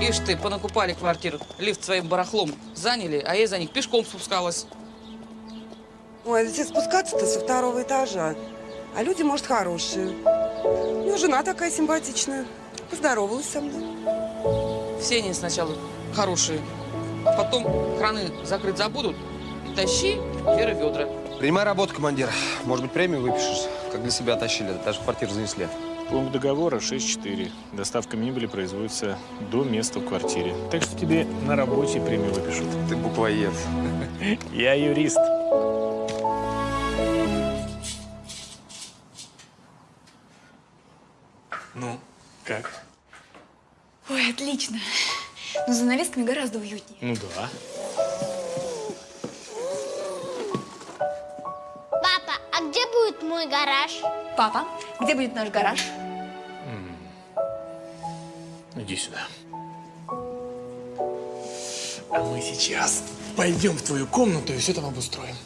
Ишь ты, понакупали квартиру, лифт своим барахлом заняли, а я за них пешком спускалась. Ой, здесь спускаться-то со второго этажа. А люди, может, хорошие. У него жена такая симпатичная. Поздоровалась со мной. Все они сначала хорошие, а потом краны закрыть забудут и тащи Вера ведра. Принимай работу, командир. Может быть, премию выпишешь, как для себя тащили, даже квартиру занесли. Пункт договора 6.4. Доставка мебели производится до места в квартире. Так что тебе на работе премию выпишут. Ты буквоед. Я юрист. Ну, как? Ой, отлично. Но за занавесками гораздо уютнее. Ну да. Папа, а где будет мой гараж? Папа, где будет наш гараж? Иди сюда. А мы сейчас пойдем в твою комнату и все там обустроим.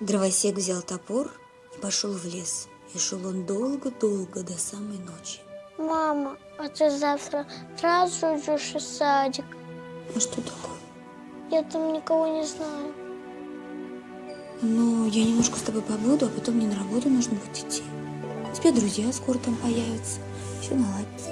Дровосек взял топор и пошел в лес. И шел он долго-долго до самой ночи. Мама, а ты завтра сразу идешь в садик? А что такое? Я там никого не знаю. Ну, я немножко с тобой побуду, а потом мне на работу нужно будет идти. У тебя друзья скоро там появятся. Все наладится.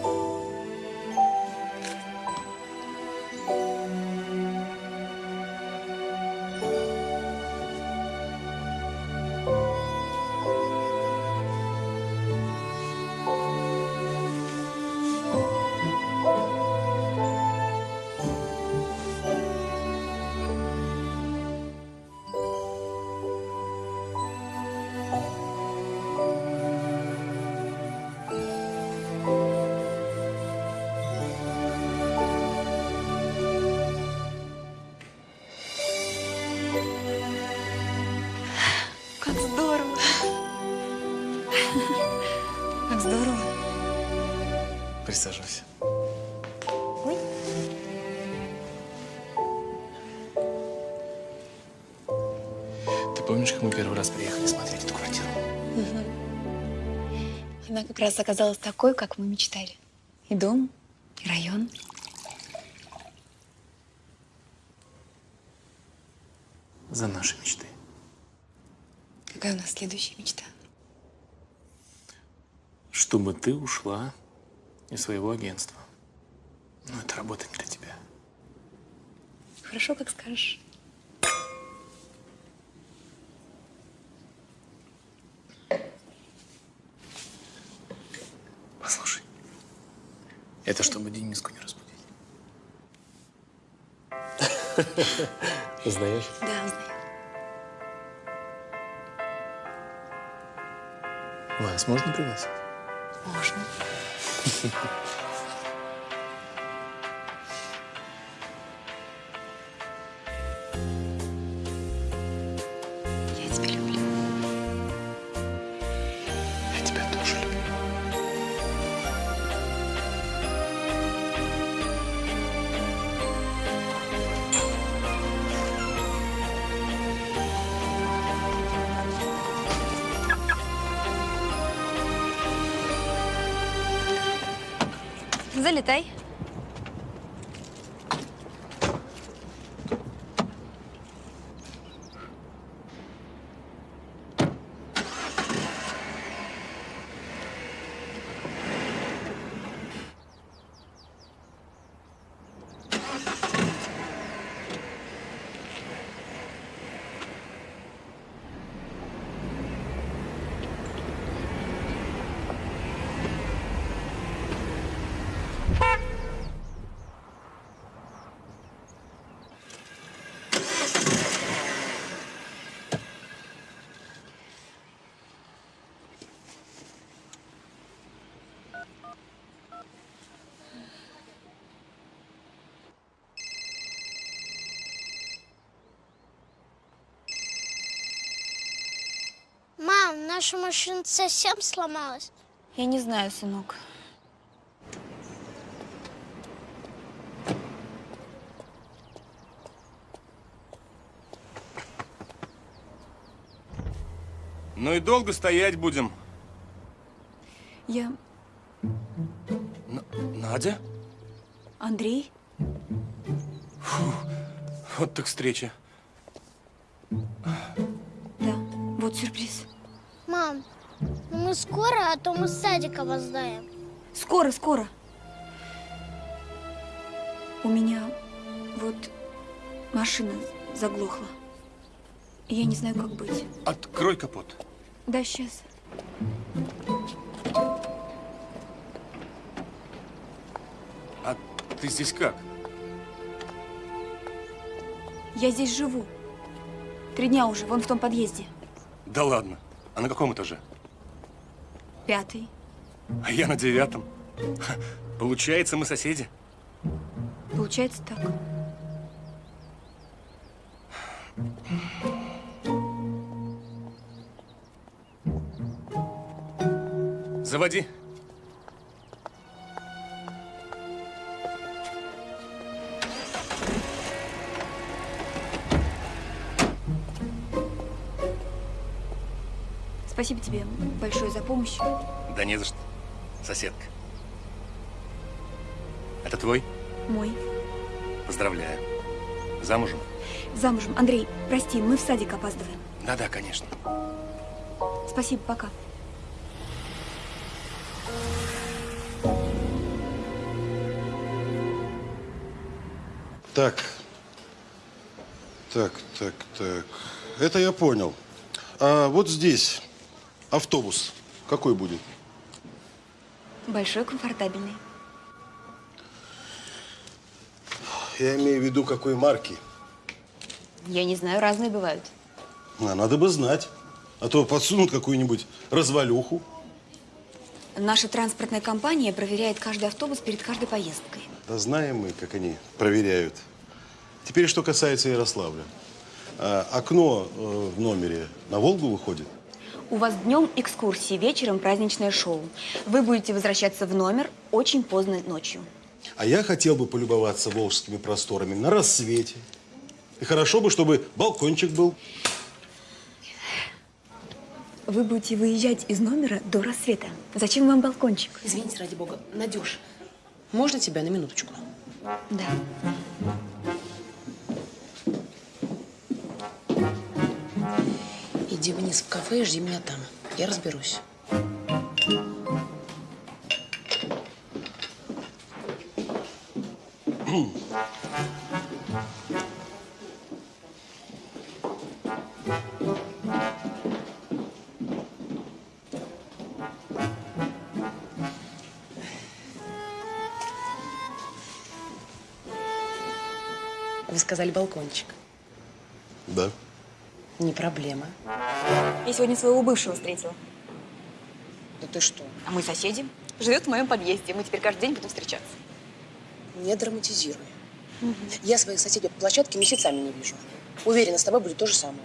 Раз оказалась такой, как мы мечтали. И дом, и район. За наши мечты. Какая у нас следующая мечта? Чтобы ты ушла из своего агентства. Но это работа не для тебя. Хорошо, как скажешь. Послушай. Это чтобы Дениску не разбудить. Знаешь? Да, узнаю. Вас можно пригласить? Можно. Наша машина совсем сломалась. Я не знаю, сынок. Ну и долго стоять будем. Я Н- Надя? Андрей. Вот так встреча. Скоро, а то мы с садика опоздаем. Скоро, скоро. У меня вот машина заглохла. Я не знаю, как быть. Открой капот. Да, сейчас. А ты здесь как? Я здесь живу. Три дня уже, вон в том подъезде. Да ладно. А на каком этаже? Пятый. А я на девятом. Получается, мы соседи. Получается так. Заводи. Спасибо тебе большое за помощь. Да не за что. Соседка. Это твой? Мой. Поздравляю. Замужем? Замужем. Андрей, прости, мы в садик опаздываем. Да-да, конечно. Спасибо, пока. Так. Так, так, так. Это я понял. А вот здесь автобус какой будет? Большой, комфортабельный. Я имею в виду, какой марки. Я не знаю, разные бывают. А, надо бы знать. А то подсунут какую-нибудь развалюху. Наша транспортная компания проверяет каждый автобус перед каждой поездкой. Да знаем мы, как они проверяют. Теперь, что касается Ярославля. А, окно э, в номере на Волгу выходит? У вас днем экскурсии, вечером праздничное шоу. Вы будете возвращаться в номер очень поздно ночью. А я хотел бы полюбоваться волжскими просторами на рассвете. И хорошо бы, чтобы балкончик был. Вы будете выезжать из номера до рассвета. Зачем вам балкончик? Извините, ради бога. Надюш, можно тебя на минуточку? Да. Иди вниз в кафе и жди меня там. Я разберусь. Вы сказали балкончик. Да. Не проблема. Я сегодня своего бывшего встретила. Да ты что? А мы соседи. Живет в моем подъезде. Мы теперь каждый день будем встречаться. Не драматизируй. Я своих соседей по площадке месяцами не вижу. Уверена, с тобой будет то же самое.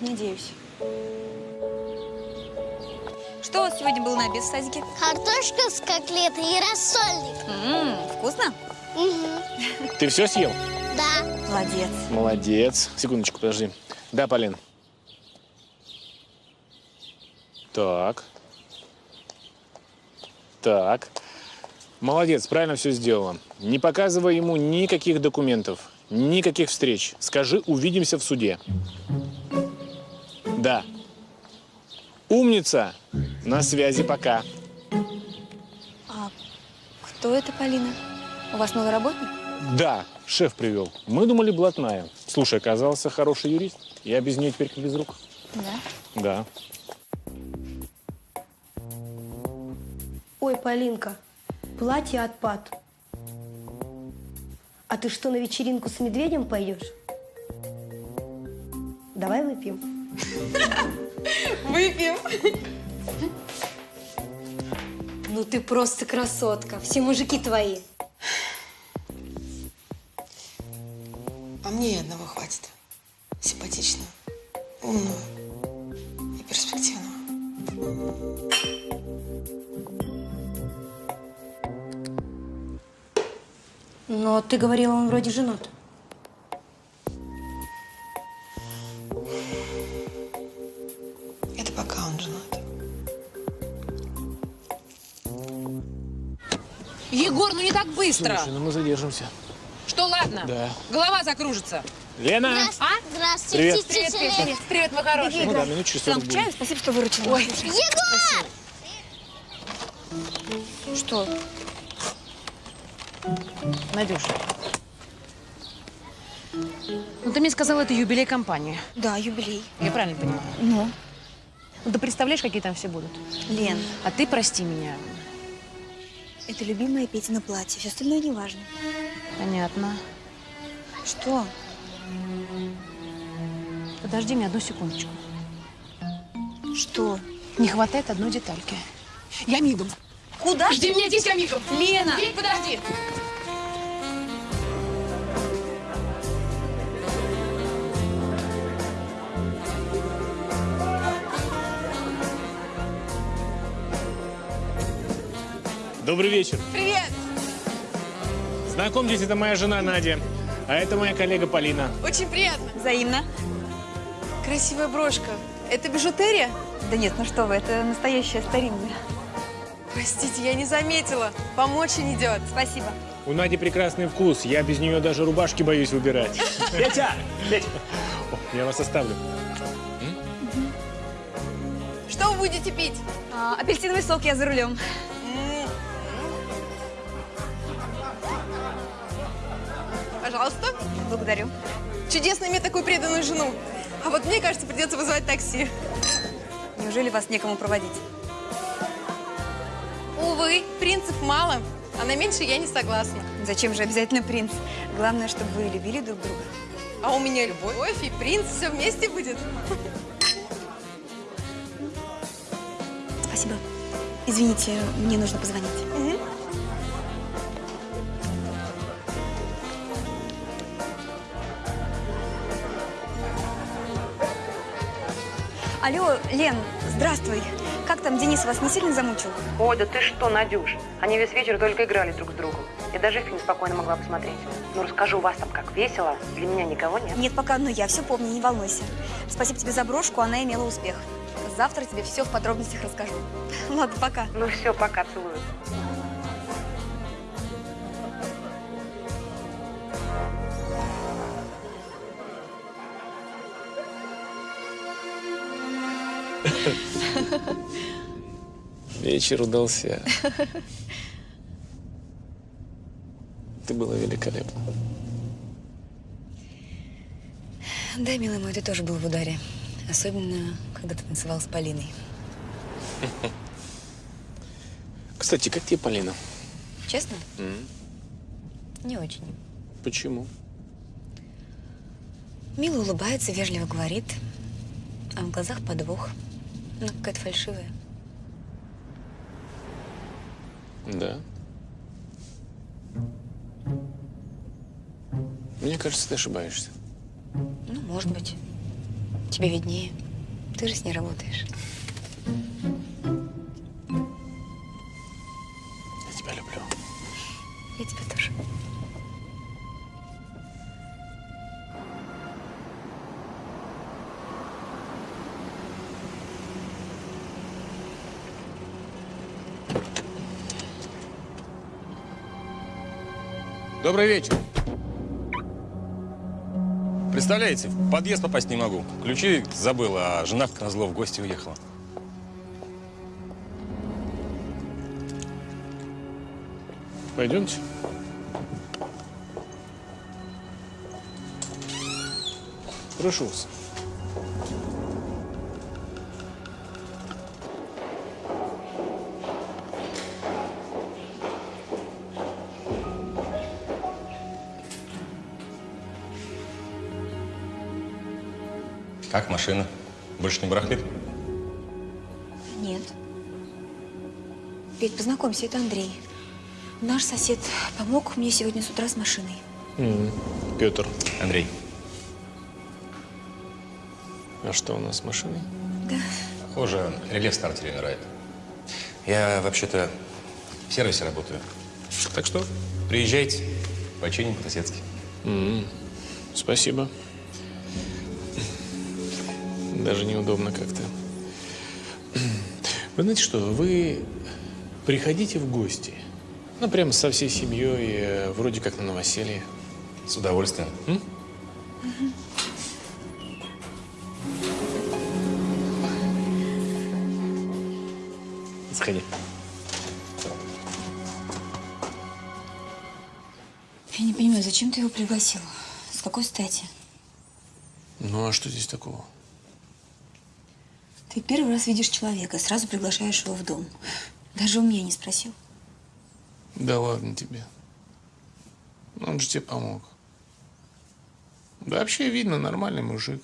Надеюсь. Что у вас сегодня было на обед в садике? Картошка с котлетой и рассольник. М, вкусно? Мгм. Ты все съел? Да. Молодец. Молодец. Секундочку, подожди. Да, Полин. Так. Так. Молодец, правильно все сделала. Не показывай ему никаких документов, никаких встреч. Скажи, увидимся в суде. Да. Умница. На связи пока. А кто это, Полина? У вас новый работник? Да, шеф привел. Мы думали, блатная. Слушай, оказался хороший юрист. Я без нее теперь как без рук. Да. Да. Ой, Полинка, платье отпад. А ты что, на вечеринку с медведем пойдешь? Давай выпьем. Выпьем. Ну ты просто красотка. Все мужики твои. А мне и одного хватит. Симпатичного, умного и перспективного. Но ты говорила, он вроде женат. Егор, ну не так быстро. Слушай, ну мы задержимся. Что, ладно? Да. Голова закружится. Лена! А? Здравствуйте, Привет. тетя Лена. Привет, привет, мой хороший. Ну да, минут через 40 Сам к чаю, будет. спасибо, что выручила. Ой, Егор! Что? Надюш. Ну, ты мне сказала, это юбилей компании. Да, юбилей. Я правильно понимаю? Ну? Ну, ты представляешь, какие там все будут? Лен, А ты прости меня. Это любимое Петина платье. Все остальное не важно. Понятно. Что? Подожди меня одну секундочку. Что? Не хватает одной детальки. Я мигом. Куда? Жди меня здесь, я мигом. Лена! Петь, подожди. Добрый вечер. Привет! Знакомьтесь, это моя жена Надя. А это моя коллега Полина. Очень приятно. Взаимно. Красивая брошка. Это бижутерия? Да нет, ну что вы, это настоящая старинная. Простите, я не заметила. Вам очень идет. Спасибо. У Нади прекрасный вкус. Я без нее даже рубашки боюсь выбирать. Петя! Петя! Я вас оставлю. Что вы будете пить? А, апельсиновый сок, я за рулем. Пожалуйста. Благодарю. Чудесно иметь такую преданную жену. А вот мне кажется, придется вызывать такси. Неужели вас некому проводить? Увы, принцев мало, а на меньше я не согласна. Зачем же обязательно принц? Главное, чтобы вы любили друг друга. А у меня любовь и принц все вместе будет. Спасибо. Извините, мне нужно позвонить. Мгм. Алло, Лен, здравствуй. Как там, Денис вас не сильно замучил? Ой, да ты что, Надюш? Они весь вечер только играли друг с другом. Я даже фильм спокойно могла посмотреть. Ну, расскажу, у вас там как весело. Для меня никого нет. Нет, пока, но я все помню, не волнуйся. Спасибо тебе за брошку, она имела успех. Завтра тебе все в подробностях расскажу. Ладно, пока. Ну все, пока, целую. Вечер удался. Ты была великолепна. Да, милый мой, ты тоже был в ударе. Особенно, когда ты танцевал с Полиной. Кстати, как тебе Полина? Честно? М? Не очень. Почему? Мило улыбается, вежливо говорит, а в глазах подвох. Ну, какая-то фальшивая. Да. Мне кажется, ты ошибаешься. Ну, может быть. Тебе виднее. Ты же с ней работаешь. Я тебя люблю. Я тебя тоже. Добрый вечер. Представляете, в подъезд попасть не могу. Ключи забыл, а жена как назло в гости уехала. Пойдемте. Прошу вас. Как машина? Больше не барахлит? Нет. Петь, познакомься, это Андрей. Наш сосед помог мне сегодня с утра с машиной. Петр, Андрей, а что у нас с машиной? Да. похоже, реле в стартере умирает. Я вообще-то в сервисе работаю. Так что приезжайте, починим по-соседски. М, Спасибо. Даже неудобно как-то. Вы знаете что, вы приходите в гости. Ну, прямо со всей семьей, э, вроде как на новоселье. С удовольствием. М? Сходи. Я не понимаю, зачем ты его пригласил? С какой стати? Ну, а что здесь такого? Ты первый раз видишь человека, сразу приглашаешь его в дом. Даже у меня не спросил. Да ладно тебе. Он же тебе помог. Да вообще видно, нормальный мужик.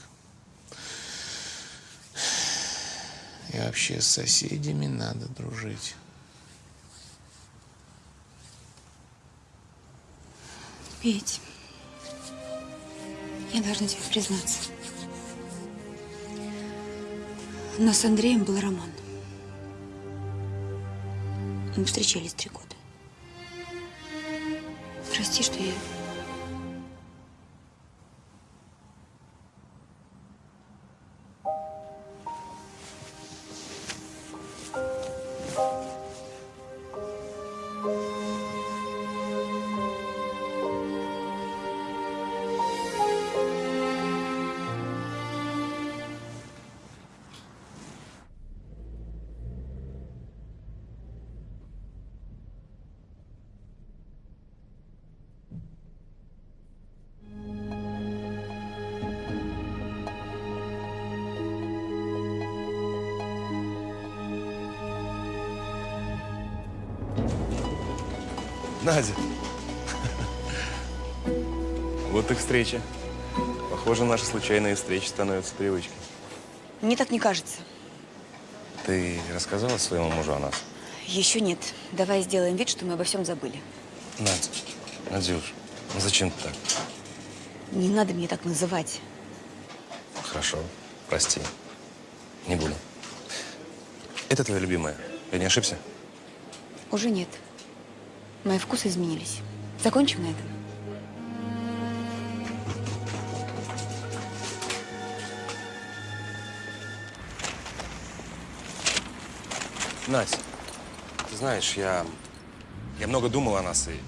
И вообще с соседями надо дружить. Петь, я должна тебе признаться. У нас с Андреем был роман. Мы встречались три года. Прости, что я... Встреча. Похоже, наши случайные встречи становятся привычкой. Мне так не кажется. Ты рассказала своему мужу о нас? Еще нет. Давай сделаем вид, что мы обо всем забыли. Надя, Надюш, ну зачем ты так? Не надо мне так называть. Хорошо, прости. Не буду. Это твоя любимая. Я не ошибся? Уже нет. Мои вкусы изменились. Закончим на этом? Надь, ты знаешь, я, я много думал о нас и...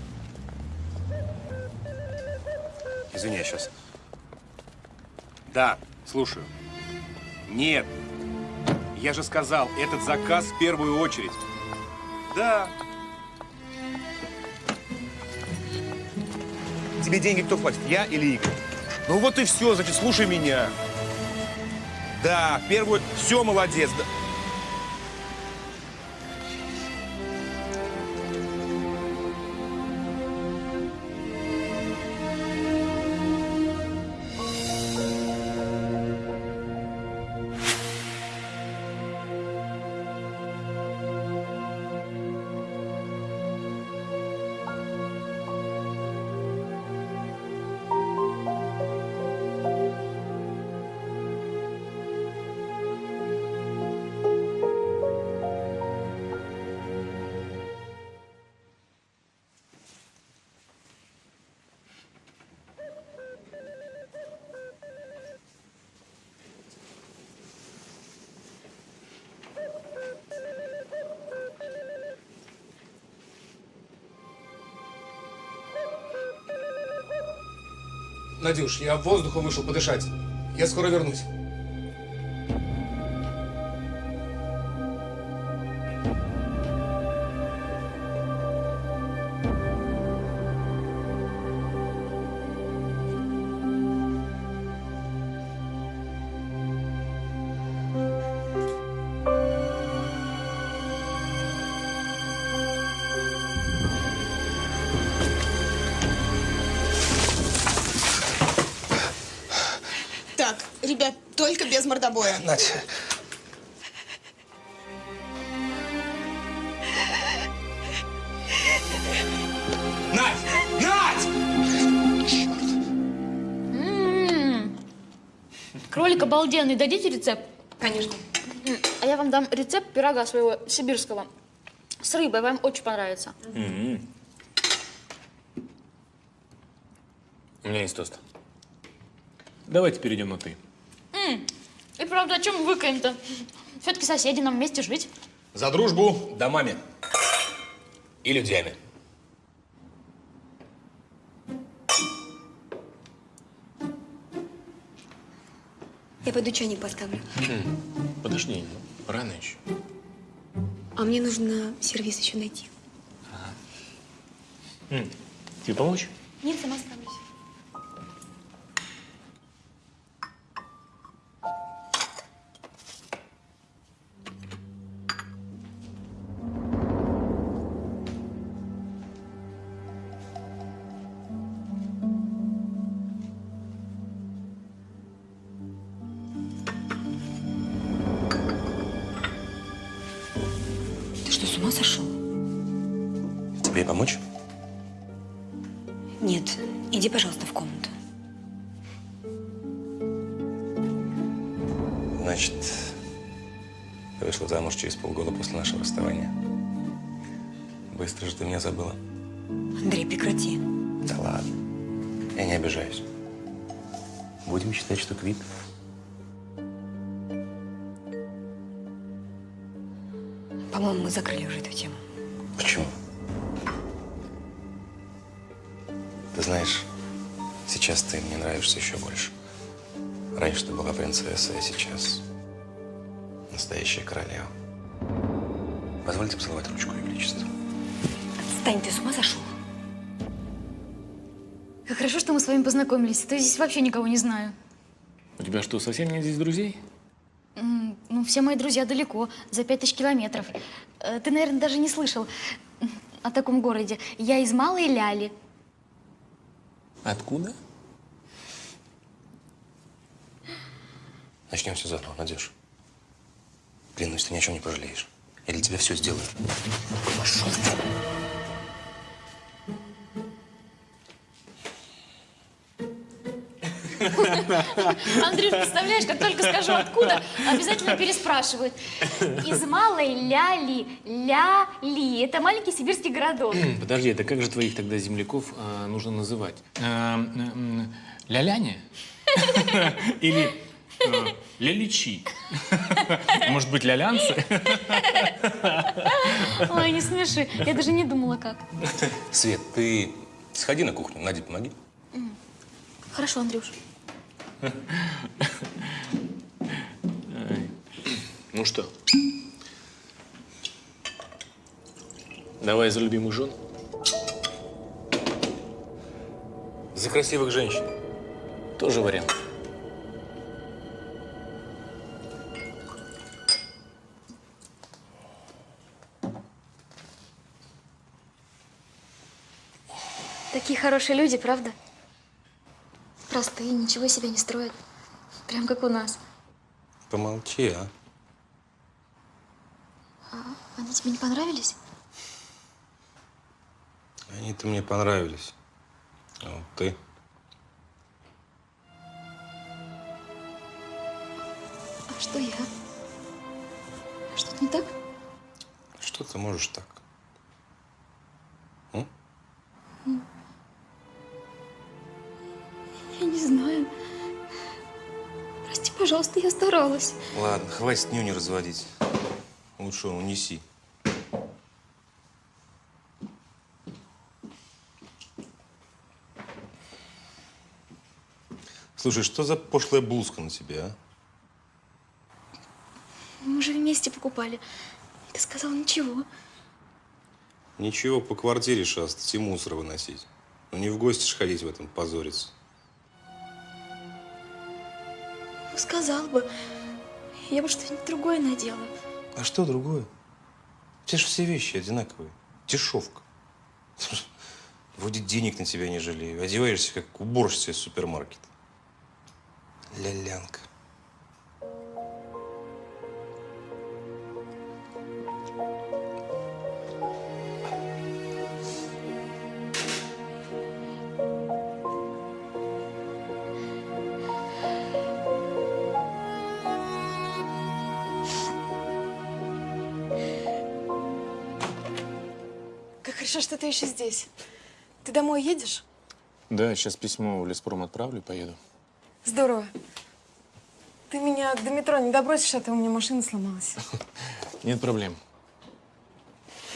Извини, я сейчас. Да, слушаю. Нет. Я же сказал, этот заказ в первую очередь. Да. Тебе деньги кто платит, я или Игорь? Ну вот и все, значит, слушай меня. Да, первую... Все, молодец. Да. Надюш, я воздухом вышел подышать. Я скоро вернусь. Мордобоя. Надь. Надь! Надь! М-м-м. Кролик обалденный. Дадите рецепт? Конечно. М, А я вам дам рецепт пирога своего сибирского. С рыбой. Вам очень понравится. М-м. У меня есть тост. Давайте перейдем на «ты». О чем мы выкаем-то? Все-таки соседи, нам вместе жить. За дружбу домами и людьми. Я пойду чайник поставлю. Хм. Подожди, ну, рано еще. А мне нужно сервис еще найти. Ага. М. Тебе помочь? Нет, сама справлюсь. Настоящая королева. Позвольте поцеловать ручку, Ее Величество. Стань, ты с ума сошел? Как хорошо, что мы с вами познакомились. а То здесь вообще никого не знаю. У тебя что, совсем нет здесь друзей? М, Ну, все мои друзья далеко, за пять тысяч километров. Э, Ты, наверное, даже не слышал о таком городе. Я из Малой Ляли. Откуда? Начнем все заново, Надюш. Клянусь, ты ни о чем не пожалеешь. Я для тебя все сделаю. Пошел ты. Андрей, представляешь, как только скажу откуда, обязательно переспрашивают. Из Малой Ляли. Ляли. Это маленький сибирский городок. Подожди, это как же твоих тогда земляков а, нужно называть? А, Ляляня? Или ляличи? Может быть, лялянцы? Ой, не смеши. Я даже не думала, как. Свет, ты сходи на кухню, Наде помоги. Хорошо, Андрюш. Ну что? Давай за любимых жен. За красивых женщин. Тоже вариант. Хорошие люди, правда? Простые, ничего из себя не строят. Прям как у нас. Помолчи, а. А они тебе не понравились? Они-то мне понравились. А вот ты. А что я? Что-то не так? Что ты можешь так? Пожалуйста, я старалась. Ладно, хватит нюни разводить. Лучше унеси. Слушай, что за пошлая блузка на тебе, а? Мы же вместе покупали. Ты сказал ничего. Ничего, по квартире шастать и мусор выносить. Ну не в гости ж ходить в этом позориться. Сказал бы. Я бы что-нибудь другое надела. А что другое? Те же все вещи одинаковые. Дешевка. Вроде денег на тебя не жалею. Одеваешься, как уборщица из супермаркета. Лялянка. Еще здесь. Ты домой едешь? Да, сейчас письмо в леспром отправлю и поеду. Здорово. Ты меня до метро не добросишь, а то у меня машина сломалась. Нет проблем.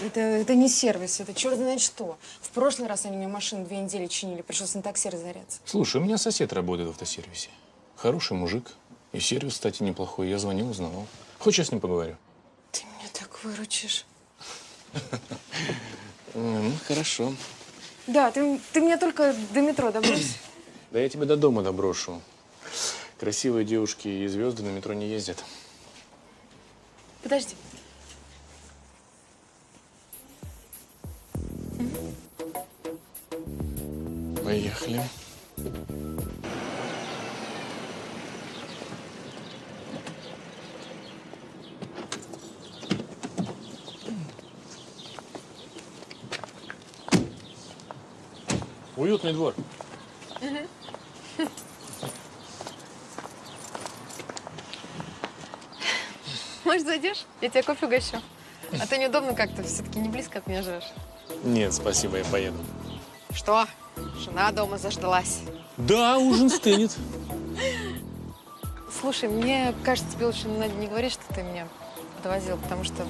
Это, это не сервис, это черт знает что. В прошлый раз они мне машину две недели чинили, пришлось на такси разоряться. Слушай, у меня сосед работает в автосервисе. Хороший мужик. И сервис, кстати, неплохой. Я звонил, узнавал. Хочешь, я с ним поговорю? Ты меня так выручишь. Ну, хорошо. Да, ты, ты меня только до метро добрось. Да я тебя до дома доброшу. Красивые девушки и звезды на метро не ездят. Подожди. Поехали. Уютный двор. Может, зайдешь? Я тебе кофе угощу. А то неудобно как-то, все-таки не близко от меня живешь. Нет, спасибо, я поеду. Что? Жена дома заждалась. Да, ужин стынет. Слушай, мне кажется, тебе лучше Надя, не говорить, что ты меня подвозил, потому что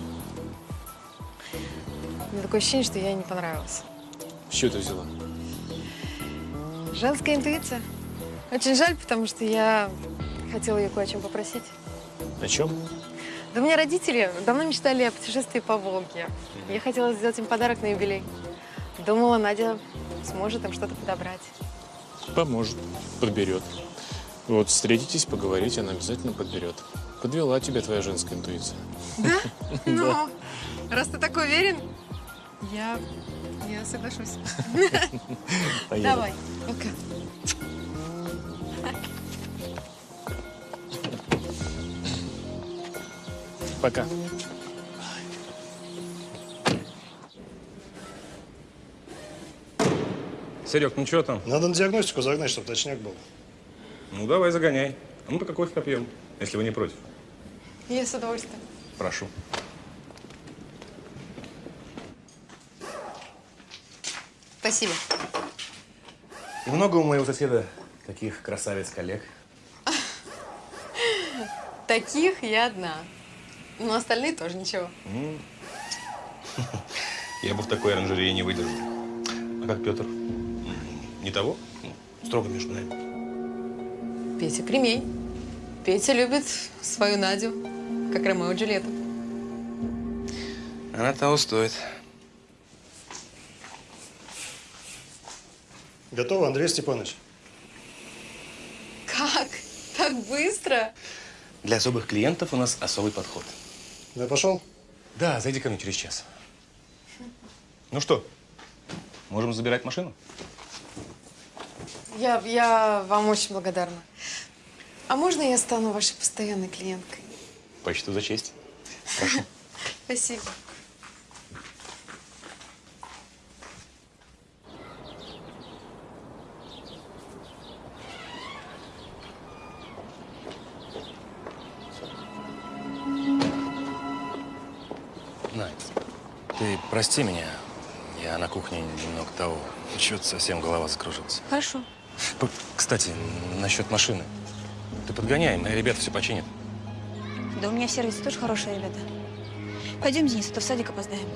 у меня такое ощущение, что я ей не понравилась. С чего ты взяла? Женская интуиция. Очень жаль, потому что я хотела ее кое о чем попросить. О чем? Да у меня родители давно мечтали о путешествии по Волге. Я хотела сделать им подарок на юбилей. Думала, Надя сможет им что-то подобрать. Поможет, подберет. Вот встретитесь, поговорите, она обязательно подберет. Подвела тебя твоя женская интуиция. Да? Ну, раз ты так уверен, я, я соглашусь. Давай, пока. Пока. Серег, ну что там? Надо на диагностику загнать, чтобы точняк был. Ну, давай, загоняй. А ну-ка, кофе попьем, если вы не против. Я с удовольствием. Прошу. Спасибо. И много у моего соседа таких красавиц-коллег? Таких я одна. Но остальные тоже ничего. Я бы в такой оранжерее не выдержал. А как Петр? Не того? Ну, Строго между нами. Петя кремень. Петя любит свою Надю, как Ромео и Джульетту. Она того стоит. Готово, Андрей Степанович? Как? Так быстро? Для особых клиентов у нас особый подход. Я пошел? Да, зайди ко мне через час. Ну что, можем забирать машину? Я, я вам очень благодарна. А можно я стану вашей постоянной клиенткой? Почту за честь. Прошу. Спасибо. Ты прости меня. Я на кухне немного того. Чё-то совсем голова закружилась. Хорошо. П- Кстати, насчет машины. Ты подгоняй, мои ребята все починят. Да у меня в сервисе тоже хорошие ребята. Пойдем, Денис, а то в садик опоздаем.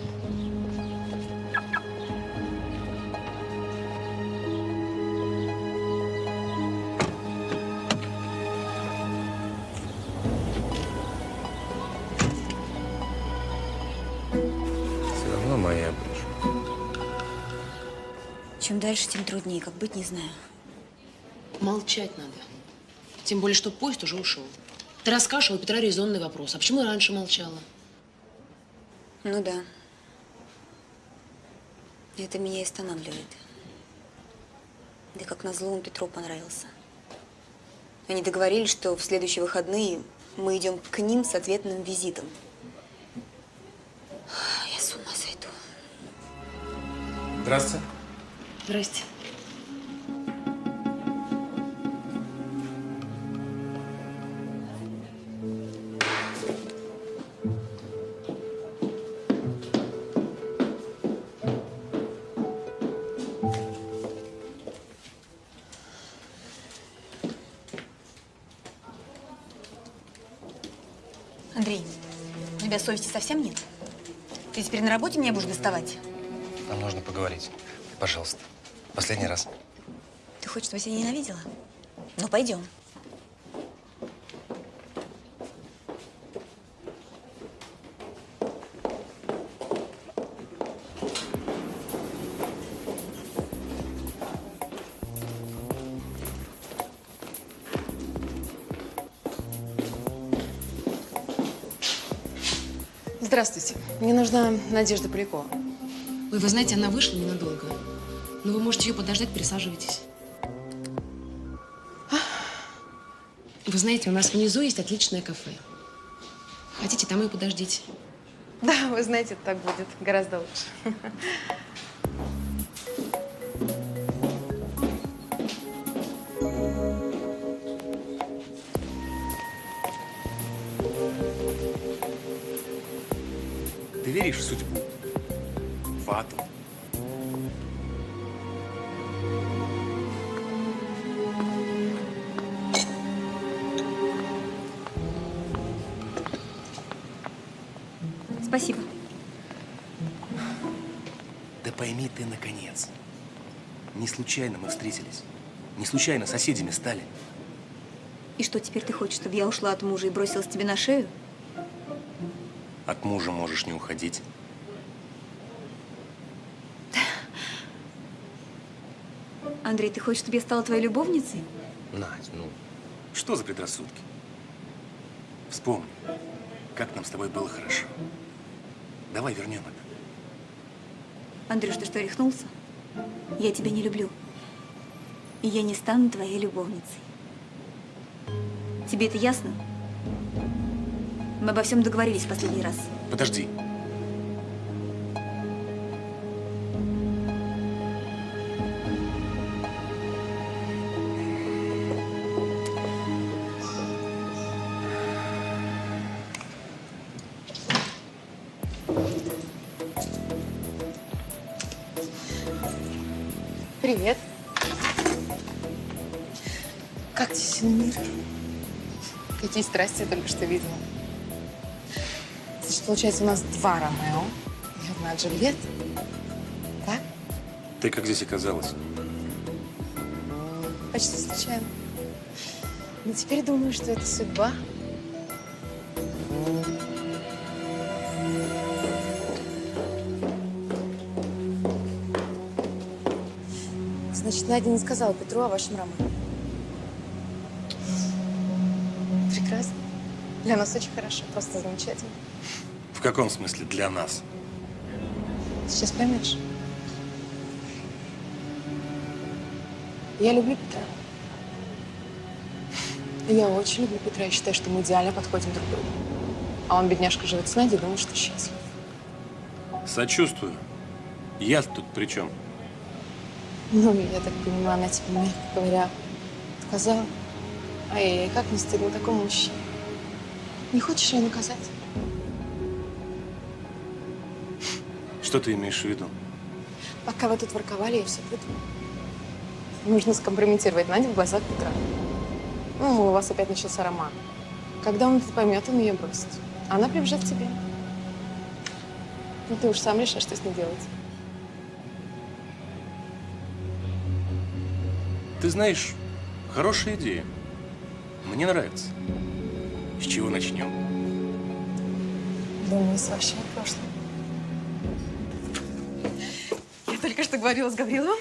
Чем дальше, тем труднее. Как быть, не знаю. Молчать надо. Тем более, что поезд уже ушел. Ты расскажешь, а у Петра резонный вопрос. А почему раньше молчала? Ну да. Это меня и останавливает. Да как назло он Петру понравился. Они договорились, что в следующие выходные мы идем к ним с ответным визитом. Я с ума сойду. Здравствуйте. Здрасте. Андрей, у тебя совести совсем нет? Ты теперь на работе меня будешь доставать? Нам нужно поговорить. Пожалуйста. Последний раз. Ты хочешь, чтобы я тебя ненавидела? Ну, пойдем. Здравствуйте. Мне нужна Надежда Полякова. Ой, вы знаете, она вышла ненадолго. Но вы можете ее подождать, присаживайтесь. Вы знаете, у нас внизу есть отличное кафе. Хотите, там и подождите. Да, вы знаете, так будет гораздо лучше. Случайно мы встретились. Не случайно соседями стали. И что, теперь ты хочешь, чтобы я ушла от мужа и бросилась тебе на шею? От мужа можешь не уходить. Андрей, ты хочешь, чтобы я стала твоей любовницей? Надь, ну, что за предрассудки? Вспомни, как нам с тобой было хорошо. Давай вернем это. Андрюш, ты что, рехнулся? Я тебя не люблю. И я не стану твоей любовницей. Тебе это ясно? Мы обо всем договорились в последний раз. Подожди. Какие страсти я только что видела. Значит, получается, у нас два Ромео и одна Джульетта. Так? Ты как здесь оказалась? Почти случайно. Но теперь думаю, что это судьба. Значит, Надя не сказала Петру о вашем романе. Прекрасно. Для нас очень хорошо, просто замечательно. В каком смысле для нас? Сейчас поймешь. Я люблю Петра. Я очень люблю Петра и считаю, что мы идеально подходим друг другу. А он, бедняжка, живет с Надей и думает, что счастлив. Сочувствую. Я тут при чем? Ну, я так понимаю, она тебе, мягко говоря, отказала. Ай-яй-яй, как не стыдно такому мужчине. Не хочешь ее наказать? Что ты имеешь в виду? Пока вы тут ворковали, я все придумала. Нужно скомпрометировать Надю в глазах Петра. Ну, мол, у вас опять начался роман. Когда он это поймет, он ее бросит. Она прибежит к тебе. Ну, ты уж сам решай, что с ней делать. Ты знаешь, хорошая идея. Мне нравится. С чего начнем? Думаю, с вашего прошлого. Я только что говорила с Гавриловым.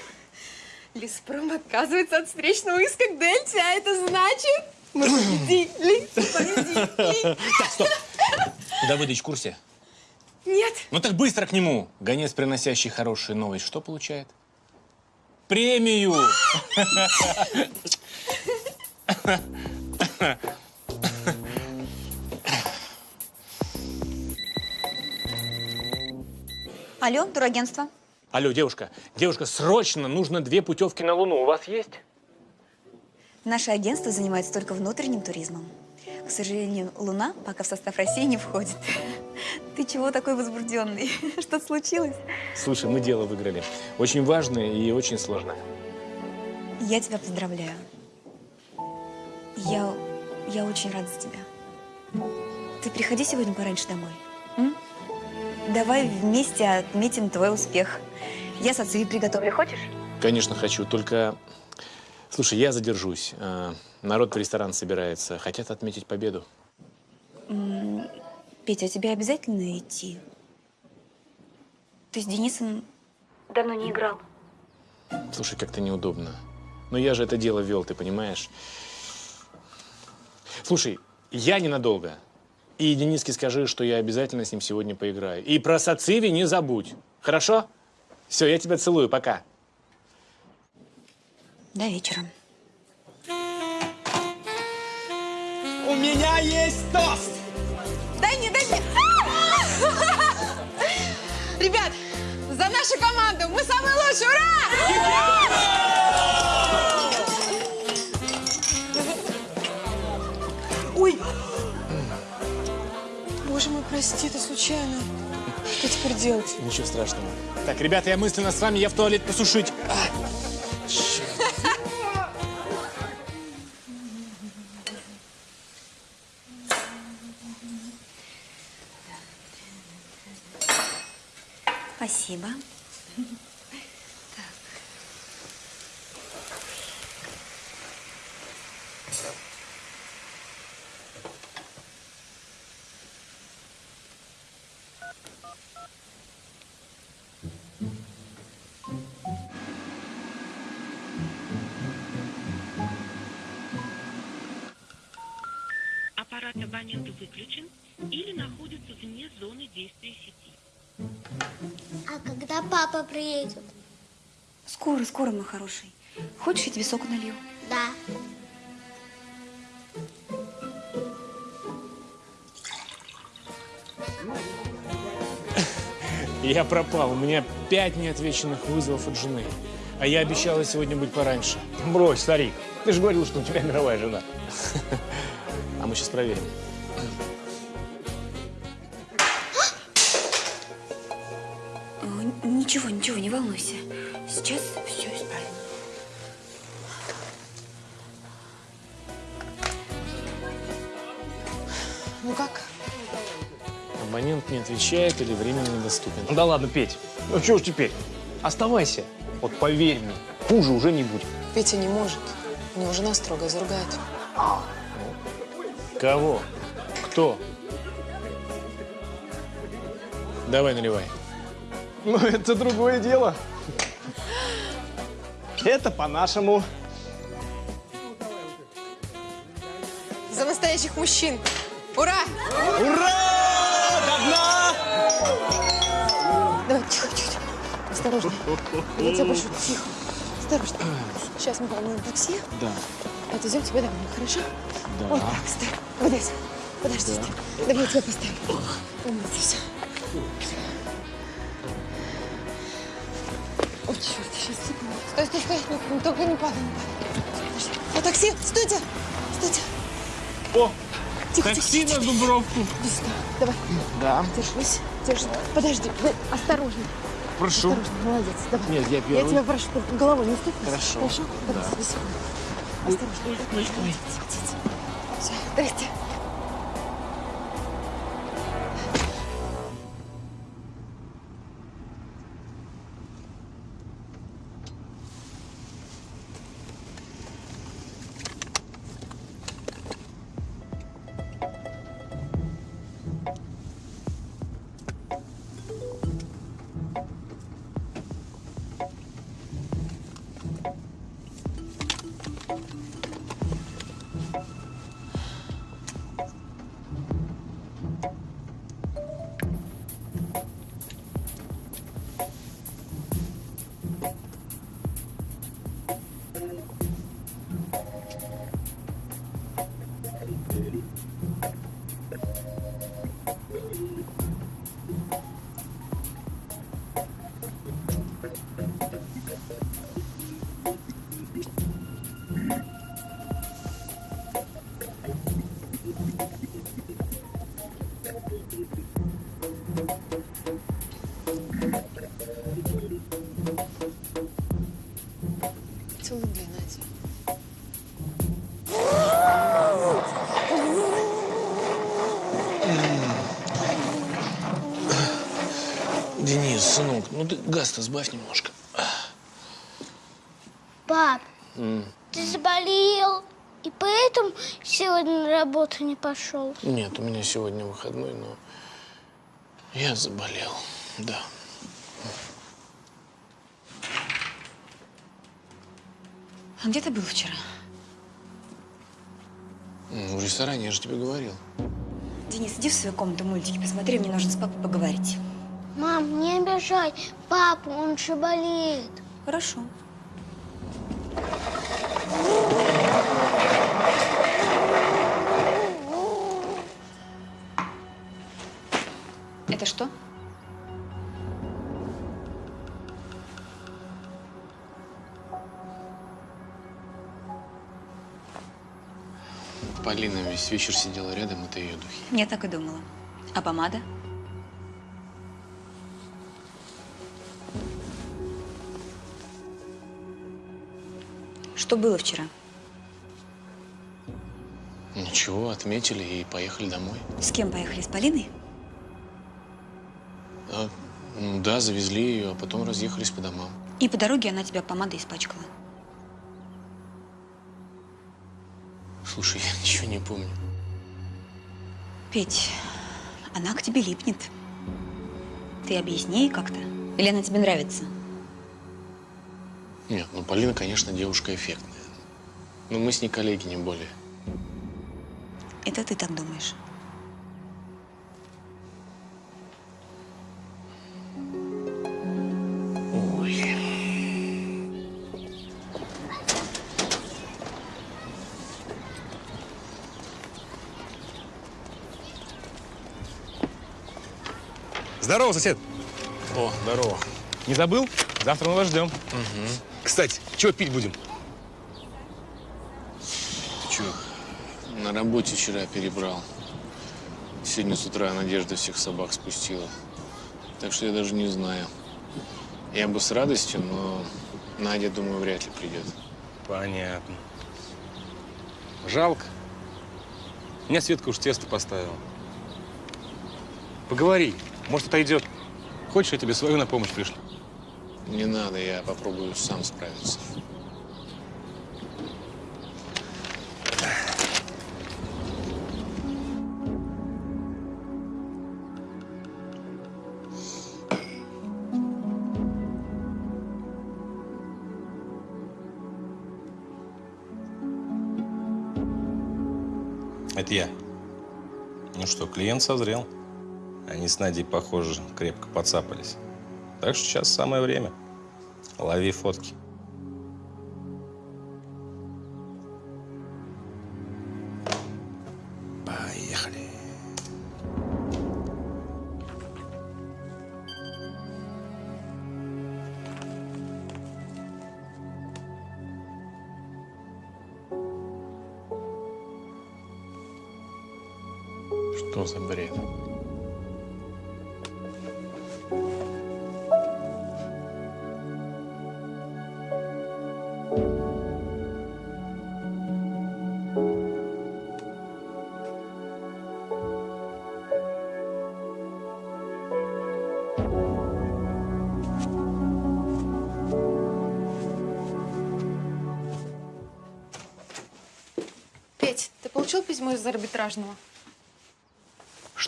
Леспром отказывается от встречного иска к Дельте, а это значит, мы победили, победили. Так, стоп. Давыдыч в курсе? Нет. Ну так быстро к нему. Гонец, приносящий хорошие новости, что получает? Премию! Алло, турагентство. Алло, девушка, девушка, срочно нужно две путевки на Луну. У вас есть? Наше агентство занимается только внутренним туризмом. К сожалению, Луна пока в состав России не входит. Ты чего такой возбужденный? Что-то случилось? Слушай, мы дело выиграли. Очень важное и очень сложное. Я тебя поздравляю. Я, я очень рада за тебя. Ты приходи сегодня пораньше домой. м? Давай вместе отметим твой успех. Я сацуи приготовлю. Хочешь? Конечно, хочу, только... Слушай, я задержусь. Э, Народ в ресторан собирается. Хотят отметить победу. М, Петя, а тебе обязательно идти? Ты с Денисом давно не играл. Слушай, как-то неудобно. Но я же это дело вел, ты понимаешь? Слушай, я ненадолго. И Дениске скажи, что я обязательно с ним сегодня поиграю. И про Сациви не забудь. Хорошо? Все, я тебя целую. Пока. До вечера. У меня есть тост! Дай мне, дай мне! Ребят, за нашу команду! Мы самые лучшие! Ура! Боже мой, прости, это случайно. Что теперь делать? Ничего страшного. Так, ребята, я мысленно с вами, я в туалет посушить. А, черт. Спасибо. Папа приедет? Скоро, скоро, мой хороший. Хочешь, я тебе сок налью? Да. Я пропал. У меня пять неотвеченных вызовов от жены. А я обещала сегодня быть пораньше. Брось, старик. Ты же говорил, что у тебя мировая жена. А мы сейчас проверим. Ничего, ничего, не волнуйся. Сейчас все исправим. Ну как? Абонент не отвечает или временно недоступен. Ну да ладно, Петь. Ну что ж теперь? Оставайся. Вот поверь мне, хуже уже не будет. Петя не может. У него жена строго заругает. Кого? Кто? Давай наливай. Ну это другое дело. Это по-нашему. За настоящих мужчин! Ура! Ура! До! Давай, тихо, тихо, тихо. Осторожно. Я тебя прошу, тихо. Осторожно. Сейчас мы волнуем такси. Да. Отвезем тебя домой, хорошо? Да. Вот так, стой. Вот здесь. Подождите. Давай я тебя поставлю. Умница, все. Стой, стой, стой. Не- не- только не падай, не падай. Такси, стойте. Стойте. О, Тихо, такси тихо, на тихо. Дубровку. Иди сюда. Давай. Да. Держись, держись. Подожди, вы осторожно. Прошу. Осторожно, молодец. Давай. Нет, я первый. Я тебя прошу, только головой не стукнись. Хорошо. Хорошо? Да. Давай, сюда. Осторожно. Ой, ой, Все, здрасте. Денис, сынок, ну ты газ-то сбавь немножко. Пап, М. ты заболел, и поэтому сегодня на работу не пошел. Нет, у меня сегодня выходной, но я заболел, да. А где ты был вчера? В ресторане, я же тебе говорил. Денис, иди в свою комнату мультики посмотри, мне нужно с папой поговорить. Мам, не обижай папу, он же болеет. Хорошо. Это что? Полина весь вечер сидела рядом, это ее духи. Я так и думала. А помада? Что было вчера? Ничего, отметили и поехали домой. С кем поехали? С Полиной? А, ну да, завезли ее, а потом разъехались по домам. И по дороге она тебя помадой испачкала. Слушай, я ничего не помню. Петь, она к тебе липнет. Ты объясни ей как-то. Или она тебе нравится? Нет, ну Полина, конечно, девушка эффектная. Но мы с ней коллеги, не более. Это ты так думаешь? Здорово, сосед. О, здорово. Не забыл? Завтра мы вас ждем. Угу. Кстати, чего пить будем? Ты чё, на работе вчера перебрал. Сегодня с утра Надежда всех собак спустила. Так что я даже не знаю. Я бы с радостью, но Надя, думаю, вряд ли придет. Понятно. Жалко. Меня Светка уж тесто поставила. Поговори, может, отойдет. Хочешь, я тебе свою на помощь пришлю? Не надо, я попробую сам справиться. Это я. Ну что, клиент созрел. Они с Надей, похоже, крепко подцапались. Так что сейчас самое время. Лови фотки.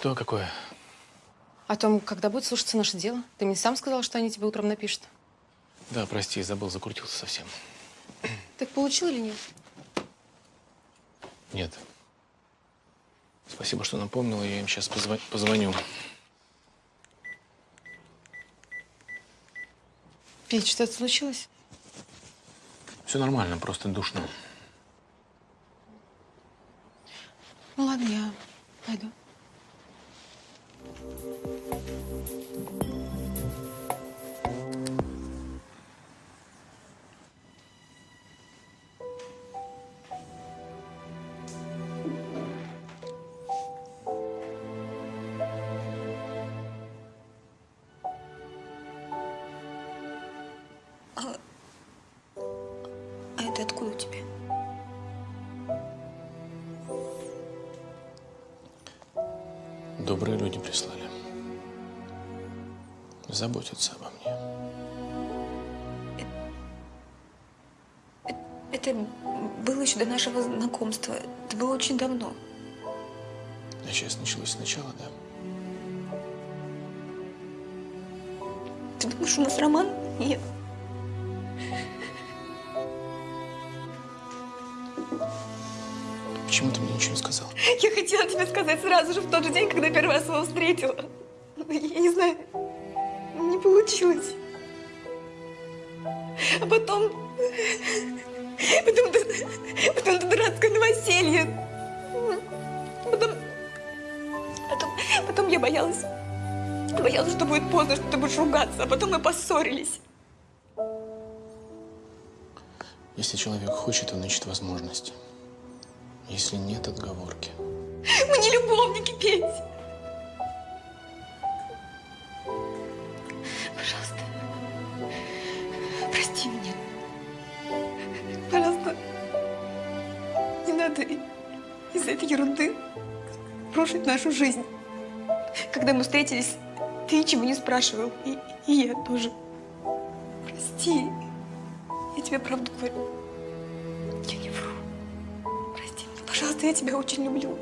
Что какое? О том, когда будет слушаться наше дело? Ты мне сам сказал, что они тебе утром напишут. Да, прости, забыл, закрутился совсем. Их получил или нет? Нет. Спасибо, что напомнила, я им сейчас позвоню. Петь, что-то случилось? Все нормально, просто душно. Заботятся обо мне. Это было еще до нашего знакомства. Это было очень давно. А сейчас началось сначала, да? Ты думаешь, у нас роман? Нет. Почему ты мне ничего не сказал? Я хотела тебе сказать сразу же, в тот же день, когда первый раз его встретила. Потом, потом я боялась. Боялась, что будет поздно, что ты будешь ругаться. А потом мы поссорились. Если человек хочет, он ищет возможности. Если нет, отговорки. Мы не любовники, Петь. Рушить нашу жизнь. Когда мы встретились, ты ничего не спрашивал, и, и я тоже. Прости, я тебе правду говорю. Я не вру. Прости меня, пожалуйста, я тебя очень люблю.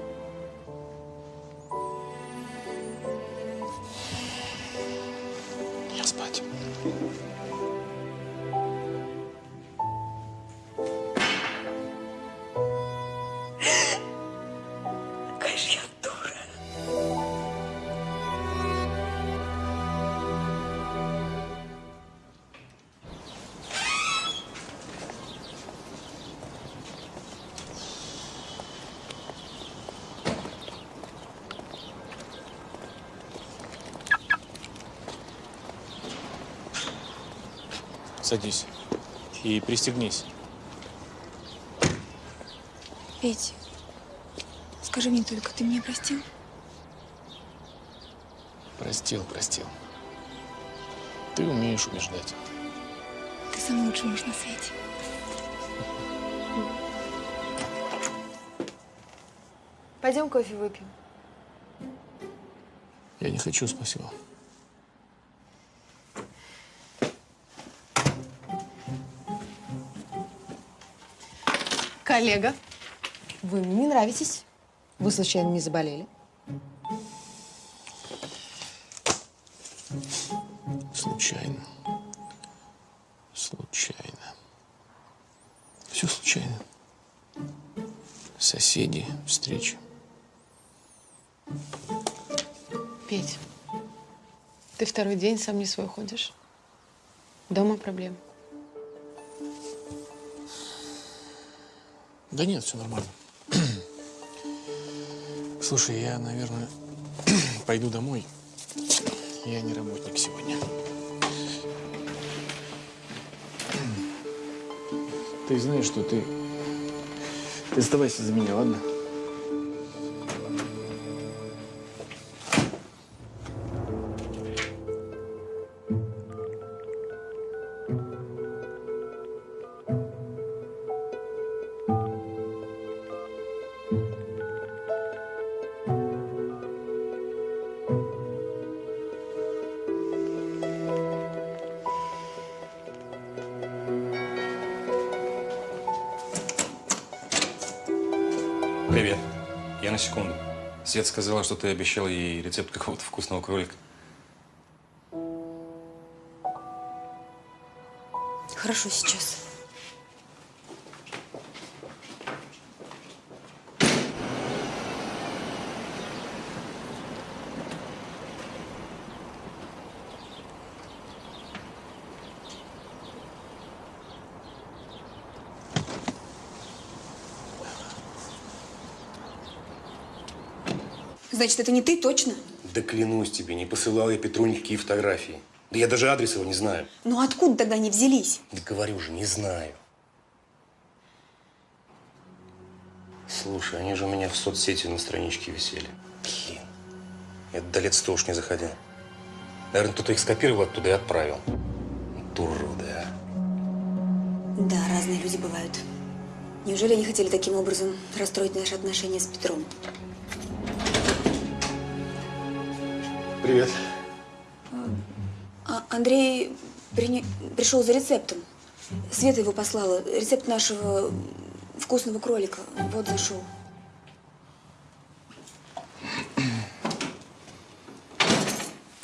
Садись и пристегнись. Петь, скажи мне только, ты меня простил? Простил, простил. Ты умеешь убеждать. Ты самый лучший муж на свете. Пойдем кофе выпьем. Я не хочу, спасибо. Коллега, вы мне не нравитесь. Вы случайно не заболели? Случайно. Случайно. Все случайно. Соседи, встречи. Петь, ты второй день сам не свой ходишь. Дома проблем. Да нет, все нормально. Слушай, я, наверное, пойду домой. Я не работник сегодня. Ты знаешь, что ты... Ты оставайся за меня, ладно? Секунду. Свет сказала, что ты обещал ей рецепт какого-то вкусного кролика. Хорошо сейчас. Значит, это не ты точно? Да клянусь тебе, не посылал я Петру никакие фотографии. Да я даже адрес его не знаю. Ну откуда тогда они взялись? Да говорю же, не знаю. Слушай, они же у меня в соцсети на страничке висели. Блин, я до лет сто уж не заходил. Наверное, кто-то их скопировал оттуда и отправил. Вот Уроды, а. Да, разные люди бывают. Неужели они хотели таким образом расстроить наши отношения с Петром? Привет. А Андрей прине- пришел за рецептом. Света его послала. Рецепт нашего вкусного кролика. Вот зашел.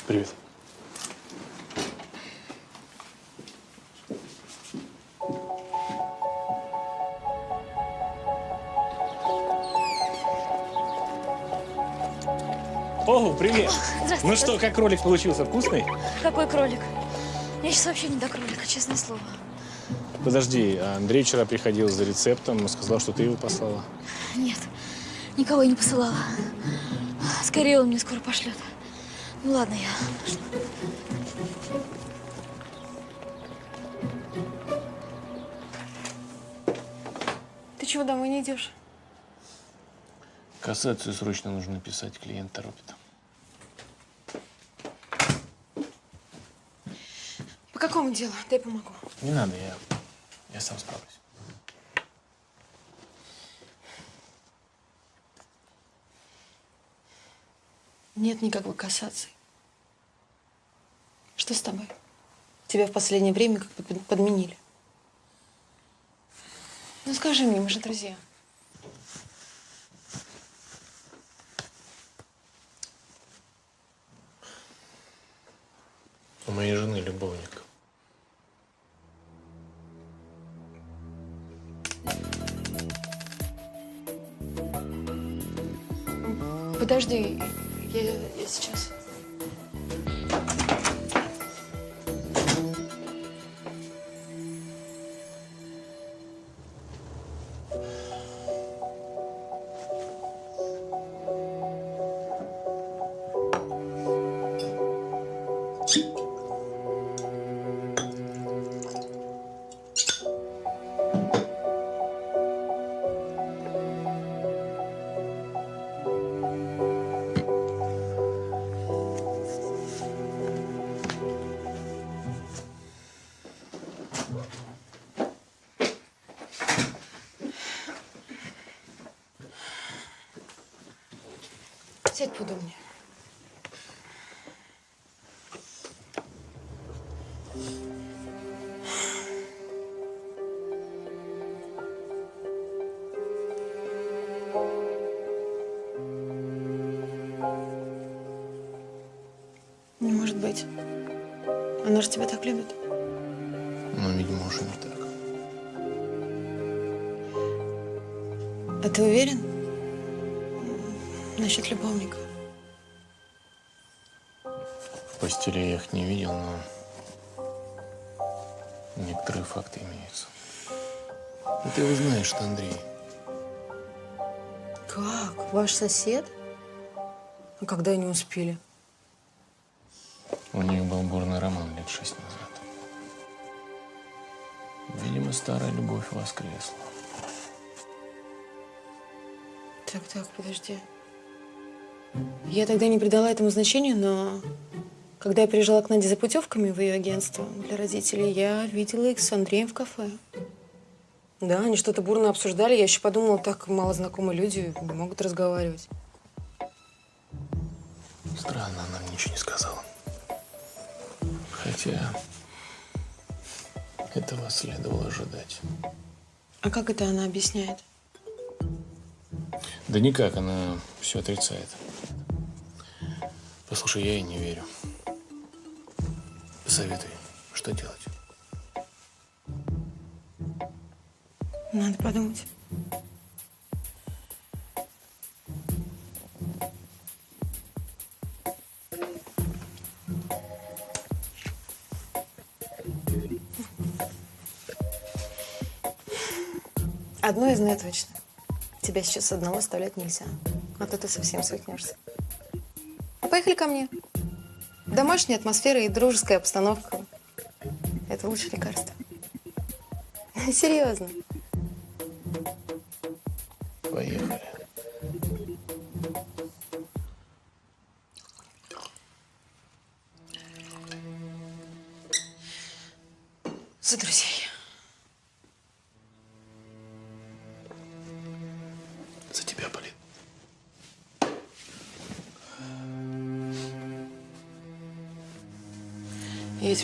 Привет. Ну что, как кролик получился? Вкусный? Какой кролик? Я сейчас вообще не до кролика, честное слово. Подожди, а Андрей вчера приходил за рецептом и сказал, что ты его послала. Нет, никого я не посылала. Скорее он мне скоро пошлет. Ну ладно, я пошла. Ты чего домой не идешь? Кассацию срочно нужно писать, клиент торопит. Какому делу? Дай помогу. Не надо, я, я сам справлюсь. Нет никакой кассации. Что с тобой? Тебя в последнее время как бы под- подменили. Ну скажи мне, мы же друзья. У моей жены любовник. Подожди, я, я сейчас. Быть. Она же тебя так любит. Но, видимо, уже не так. А ты уверен? Насчет любовника. В постели я их не видел, но некоторые факты имеются. И ты его знаешь, что Андрей. Как? Ваш сосед? А когда они успели? Воскресла. Так, так, подожди. Я тогда не придала этому значения, но когда я приезжала к Наде за путевками в ее агентство для родителей, я видела их с Андреем в кафе. Да, они что-то бурно обсуждали. Я еще подумала, так мало знакомые люди могут разговаривать. Странно, она мне ничего не сказала. Хотя этого следовало ожидать. А как это она объясняет? Да никак, она все отрицает. Послушай, я ей не верю. Посоветуй, что делать? Надо подумать. Одно я знаю точно. Тебя сейчас одного оставлять нельзя. А то ты совсем свихнешься. Ну, Поехали ко мне. Домашняя атмосфера и дружеская обстановка. Это лучшее лекарство. Серьезно.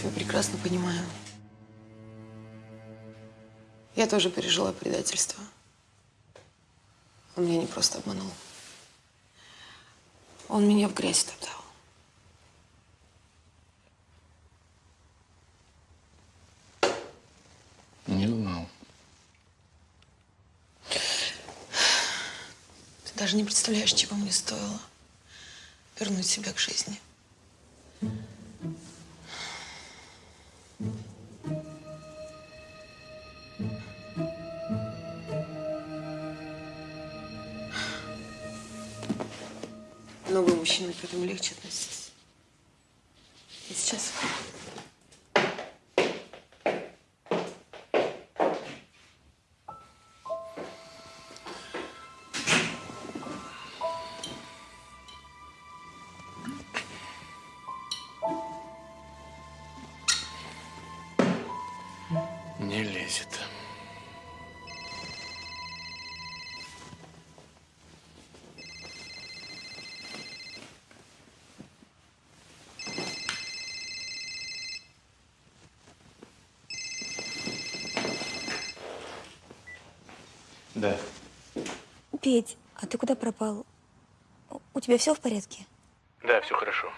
Тебя прекрасно понимаю. Я тоже пережила предательство. Он меня не просто обманул. Он меня в грязь топтал. Не знал. Ты даже не представляешь, чего мне стоило вернуть себя к жизни. Да. Петь, а ты куда пропал? У тебя все в порядке? Да, все хорошо.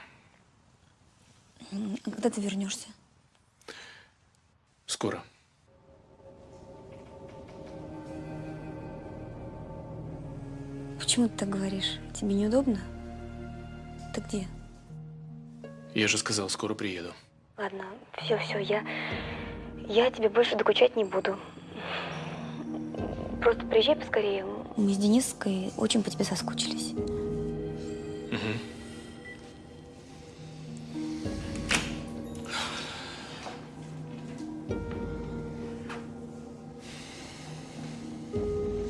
А когда ты вернешься? Скоро. Почему ты так говоришь? Тебе неудобно? Ты где? Я же сказал, скоро приеду. Ладно, все, все, я... Я тебе больше докучать не буду. Просто приезжай поскорее. Мы с Дениской очень по тебе соскучились. Мгм.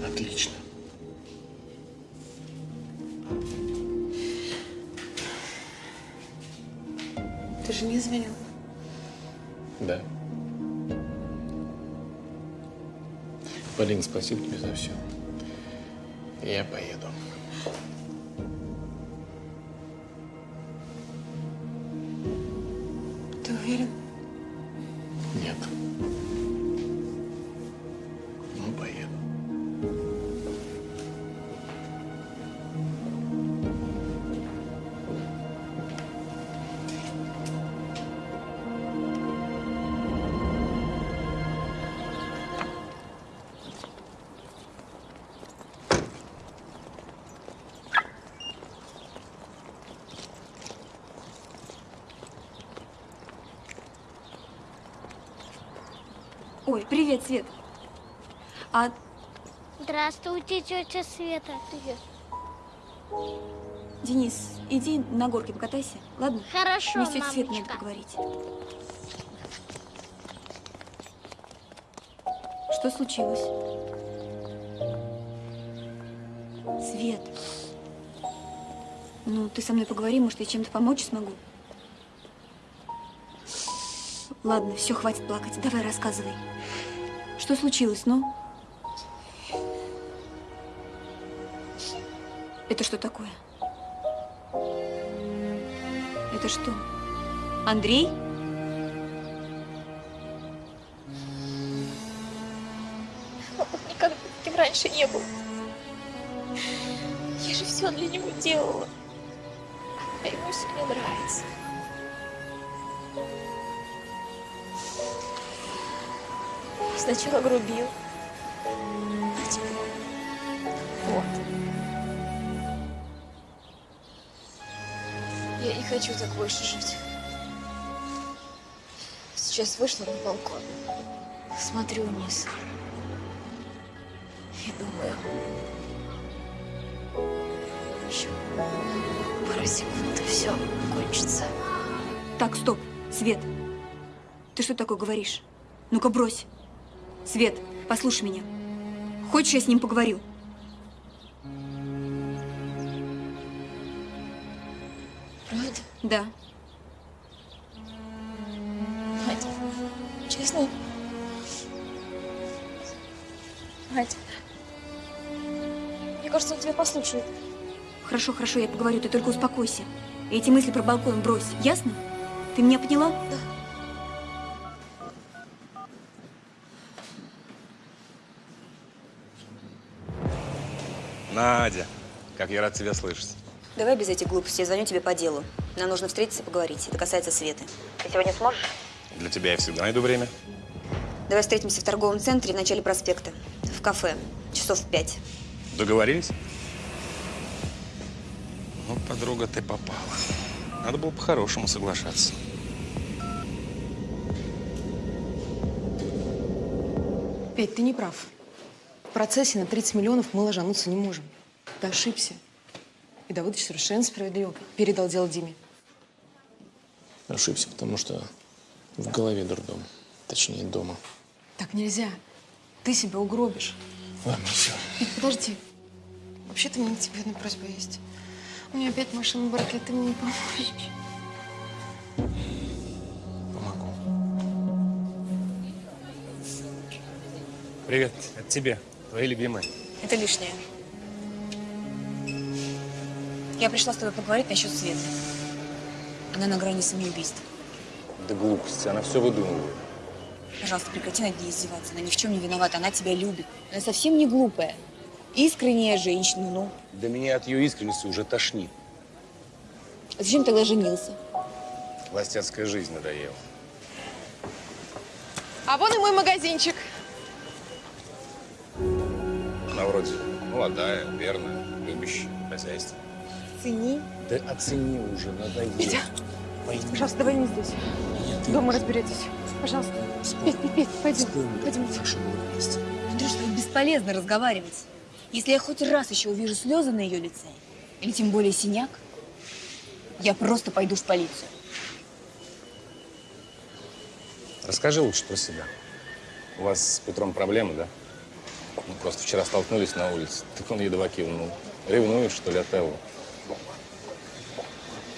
Отлично. Ты же не звонил. Да. Полин, спасибо тебе за все. Я поеду. Свет. А Здравствуйте, тетя Света. Привет. Денис, иди на горке покатайся, ладно? Хорошо, Мне с тетей Свет надо поговорить. Что случилось? Свет. Ну, ты со мной поговори, может, я чем-то помочь смогу. Ладно, все, хватит плакать. Давай рассказывай. Что случилось, ну? Это что такое? Это что? Андрей? Он никогда таким раньше не был. Я же все для него делала. А ему все не нравится. Сначала грубил. А теперь вот. Я не хочу так больше жить. Сейчас вышла на балкон. Смотрю вниз. И думаю, еще пару секунд и все кончится. Так, стоп. Свет. Ты что такое говоришь? Ну-ка, брось. Свет, послушай меня. Хочешь, я с ним поговорю? Правда? Да. Надя, честно? Надя, мне кажется, он тебя послушает. Хорошо, хорошо, я поговорю, ты только успокойся. Эти мысли про балкон брось, ясно? Ты меня поняла? Да. Надя, как я рад тебя слышать. Давай без этих глупостей, я звоню тебе по делу. Нам нужно встретиться и поговорить. Это касается Светы. Ты сегодня сможешь? Для тебя я всегда найду время. Давай встретимся в торговом центре в начале проспекта. В кафе. Часов в пять. Договорились? Ну, подруга, ты попала. Надо было по-хорошему соглашаться. Петь, ты не прав. В процессе на 30 миллионов мы ложануться не можем. Ты ошибся. И Давыдович совершенно справедливо передал дело Диме. Ошибся, потому что в голове дурдом. Точнее, дома. Так нельзя. Ты себя угробишь. Ладно, все. Петь, подожди. Вообще-то у меня к тебе одна просьба есть. У меня опять машина в браке, ты мне не поможешь. Привет, это тебе, твои любимые. Это лишнее. Я пришла с тобой поговорить насчет Светы. Она на грани самоубийства. Да глупости, она все выдумывает. Пожалуйста, прекрати над ней издеваться. Она ни в чем не виновата, она тебя любит. Она совсем не глупая. Искренняя женщина, ну. Да меня от ее искренности уже тошнит. А зачем тогда женился? Холостяцкая жизнь надоела. А вон и мой магазинчик. Она вроде молодая, верная, любящая, хозяйство. Цени. Да оцени уже, надоело. Петя, пожалуйста, давай не здесь. Дома разберетесь. Пожалуйста. Петь, Петь, Петь, пойдем. Пойдем. Андрюш, тут бесполезно разговаривать. Если я хоть раз еще увижу слезы на ее лице, или тем более синяк, я просто пойду в полицию. Расскажи лучше про себя. У вас с Петром проблемы, да? Ну, просто вчера столкнулись на улице. Так он едва кивнул. Ревнуешь, что ли, от Эллы?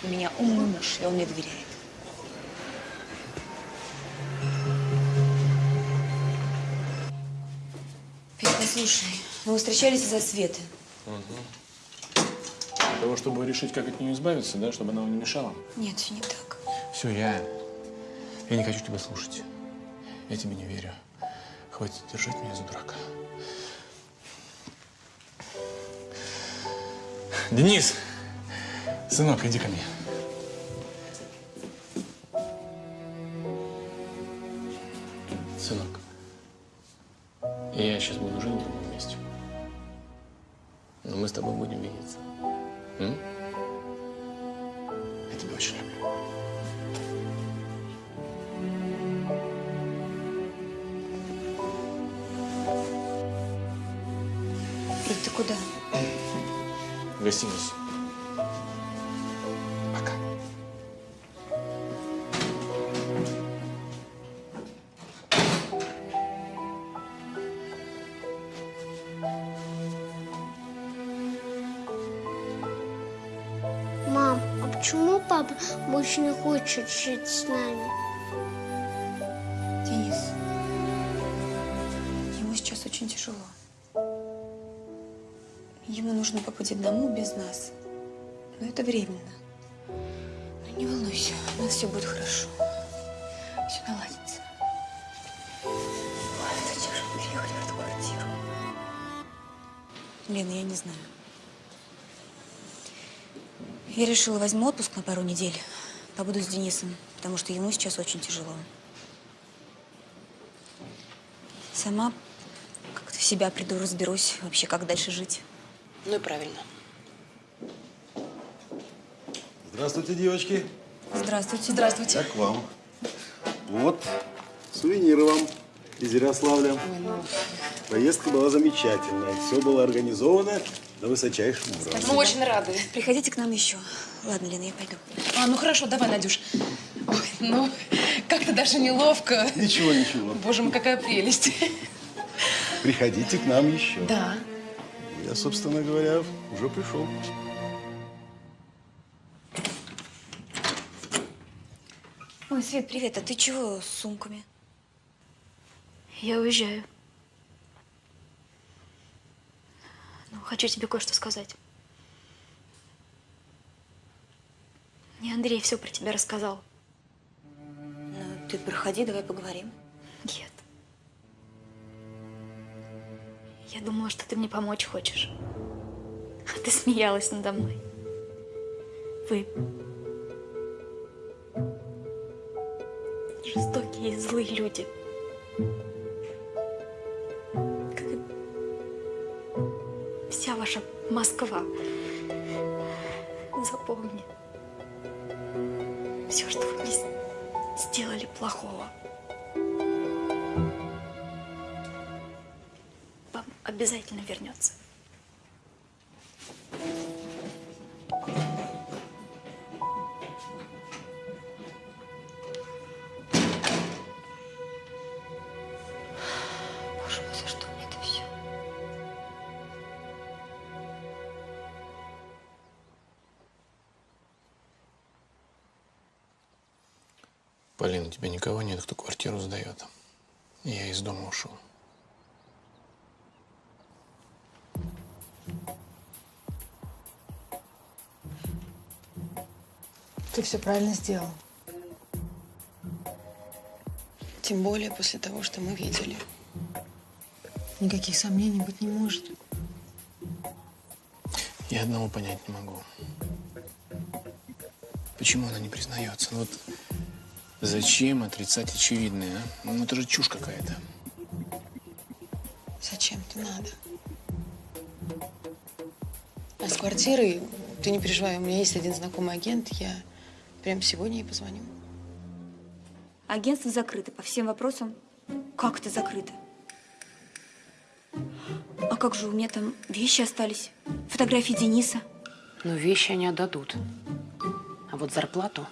У меня умный муж, и он мне доверяет. Петь, послушай, мы встречались из-за Светы. Для того, чтобы решить, как от нее избавиться, да, чтобы она вам не мешала. Нет, все не так. Все, я... Я не хочу тебя слушать. Я тебе не верю. Хватит держать меня за дурака. Денис! Сынок, иди ко мне. Сынок, я сейчас буду жить в другом месте. Но мы с тобой будем видеться. М? Я тебя очень люблю. В гостиницу. Мам, а почему папа больше не хочет жить с нами? Денис, ему сейчас очень тяжело. Ему нужно побыть одному без нас. Но это временно. Но не волнуйся, у нас все будет хорошо. Все наладится. Ой, зачем же мы переехали в эту квартиру? Лена, я не знаю. Я решила, возьму отпуск на пару недель. Побуду с Денисом, потому что ему сейчас очень тяжело. Сама как-то в себя приду, разберусь вообще, как дальше жить. Ну и правильно. Здравствуйте, девочки. Здравствуйте. Здравствуйте. Как вам? Вот, сувениры вам из Ярославля. Поездка была замечательная. Все было организовано на высочайшем уровне. Мы очень рады. Приходите к нам еще. Ладно, Лена, я пойду. А, ну хорошо, давай, Надюш. Ой, ну, как-то даже неловко. Ничего, ничего. Боже мой, какая прелесть. Приходите к нам еще. Да. Я, собственно говоря, уже пришел. Ой, Свет, привет. А ты чего с сумками? Я уезжаю. Ну, хочу тебе кое-что сказать. Мне Андрей все про тебя рассказал. Ну, ты проходи, давай поговорим. Нет. Я думала, что ты мне помочь хочешь. А ты смеялась надо мной. Вы жестокие и злые люди. Как и вся ваша Москва. запомни. Все, что вы мне сделали плохого. Обязательно вернется. Боже мой, за что мне это все? Полина, у тебя никого нет, кто квартиру сдает. Я из дома ушел. Ты все правильно сделал. Тем более после того, что мы видели. Никаких сомнений быть не может. Я одного понять не могу. Почему она не признается? Ну вот зачем отрицать очевидное, а? Ну это же чушь какая-то. Зачем-то надо. А с квартирой, ты не переживай, у меня есть один знакомый агент, я прям сегодня ей позвоню. Агентство закрыто по всем вопросам. Как это закрыто? А как же у меня там вещи остались? Фотографии Дениса. Ну, вещи они отдадут. А вот зарплату...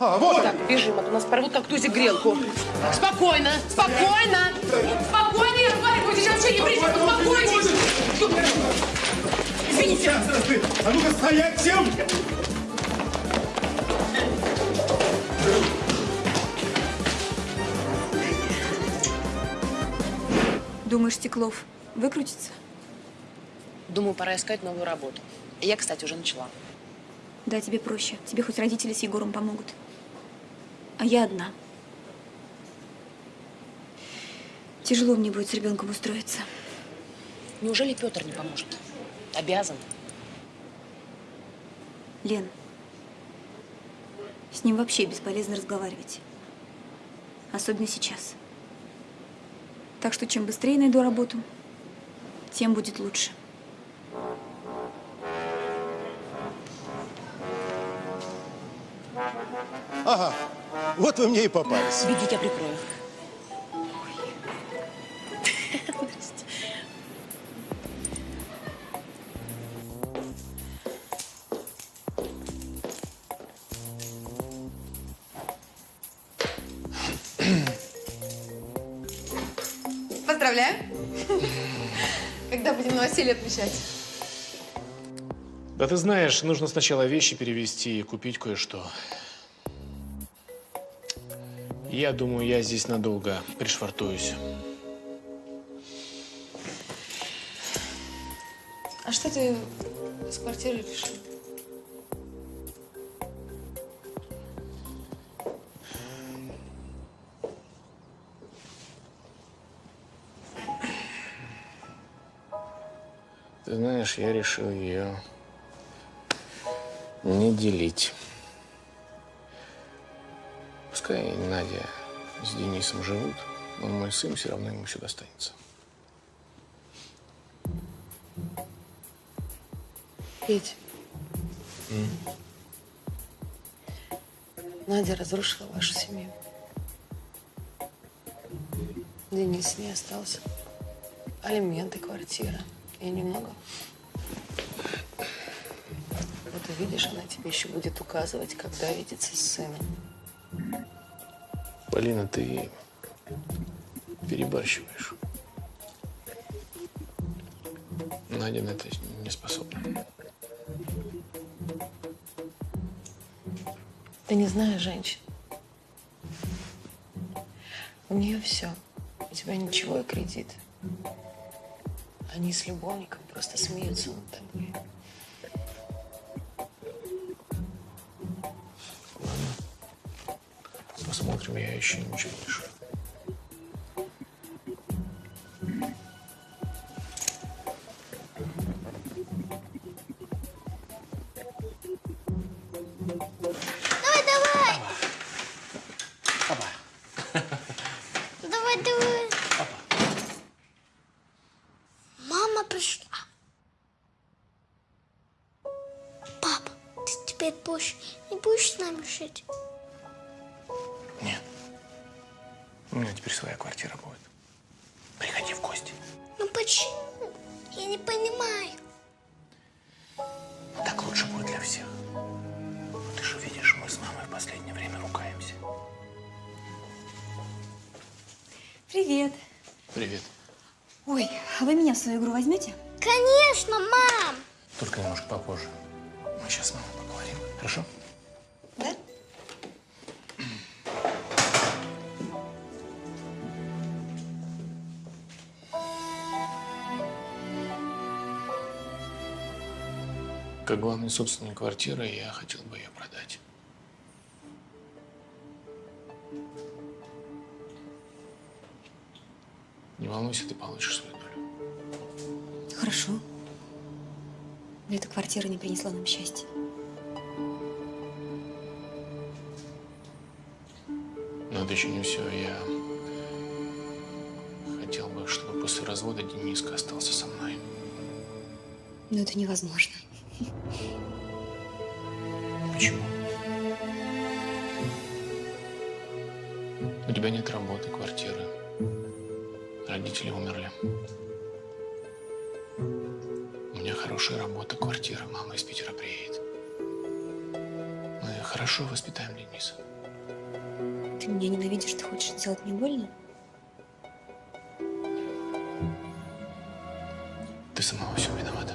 А, вот! Так, бежим, а то нас порвут как тузик грелку. Спокойно, спокойно! Спокойно, я говорю, сейчас вообще не придете, успокойтесь! Извините. А ну-ка стоять всем! Думаешь, Стеклов выкрутится? Думаю, пора искать новую работу. Я, кстати, уже начала. Да, тебе проще. Тебе хоть родители с Егором помогут. А я одна. Тяжело мне будет с ребенком устроиться. Неужели Петр не поможет? Обязан. Лен, с ним вообще бесполезно разговаривать. Особенно сейчас. Так что чем быстрее найду работу, тем будет лучше. Ага, вот вы мне и попались. Беги, я прикрою. Отмечать? Да ты знаешь, нужно сначала вещи перевести и купить кое-что. Я думаю, я здесь надолго пришвартуюсь. А что ты с квартирой решил? Знаешь, я решил ее не делить. Пускай Надя с Денисом живут, он мой сын, все равно ему все достанется. Петь, Надя разрушила вашу семью. Денис не остался. Алименты, квартира. И немного. Вот увидишь, она тебе еще будет указывать, когда видеться с сыном. Полина, ты перебарщиваешь. Надя на это не способна. Ты не знаешь женщин. У нее все. У тебя ничего и кредит. Они с любовником просто смеются над тобой. Посмотрим, я еще ничего не решил. Свою игру возьмете? Конечно, мам! Только немножко попозже. Мы сейчас с мамой поговорим. Хорошо? Да? Как главный собственник квартиры, я хотел бы ее продать. Не волнуйся, ты получишь. Хорошо. Но эта квартира не принесла нам счастья. Но это еще не все. Я хотел бы, чтобы после развода Дениска остался со мной. Но это невозможно. Сделать мне больно? Ты сама во всем виновата.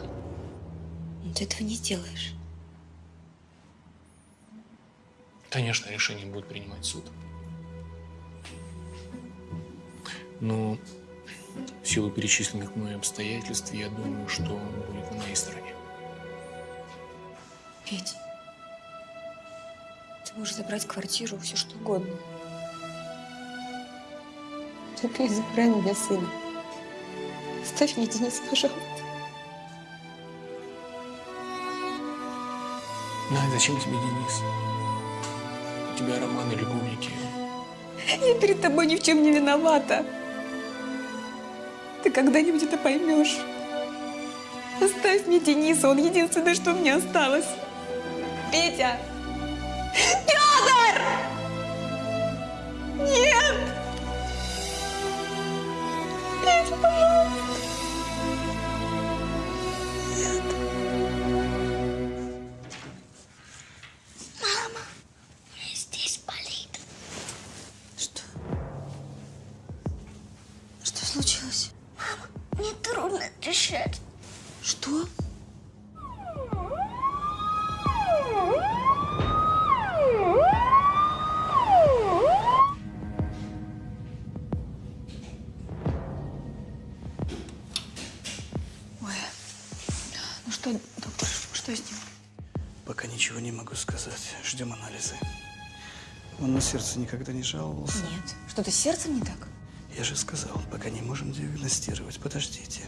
Но ты этого не сделаешь. Конечно, решение будет принимать суд. Но в силу перечисленных мной обстоятельств, я думаю, что он будет на моей стороне. Петь, ты можешь забрать квартиру, все что угодно. Забирай у меня сына. Оставь мне Дениса, пожалуйста. Надя, зачем тебе Денис? У тебя романы, любовники. Я перед тобой ни в чем не виновата. Ты когда-нибудь это поймешь. Оставь мне Дениса, он единственное, что мне осталось. Петя! Сердце никогда не жаловался. Нет, что-то с сердцем не так? Я же сказал, пока не можем диагностировать. Подождите.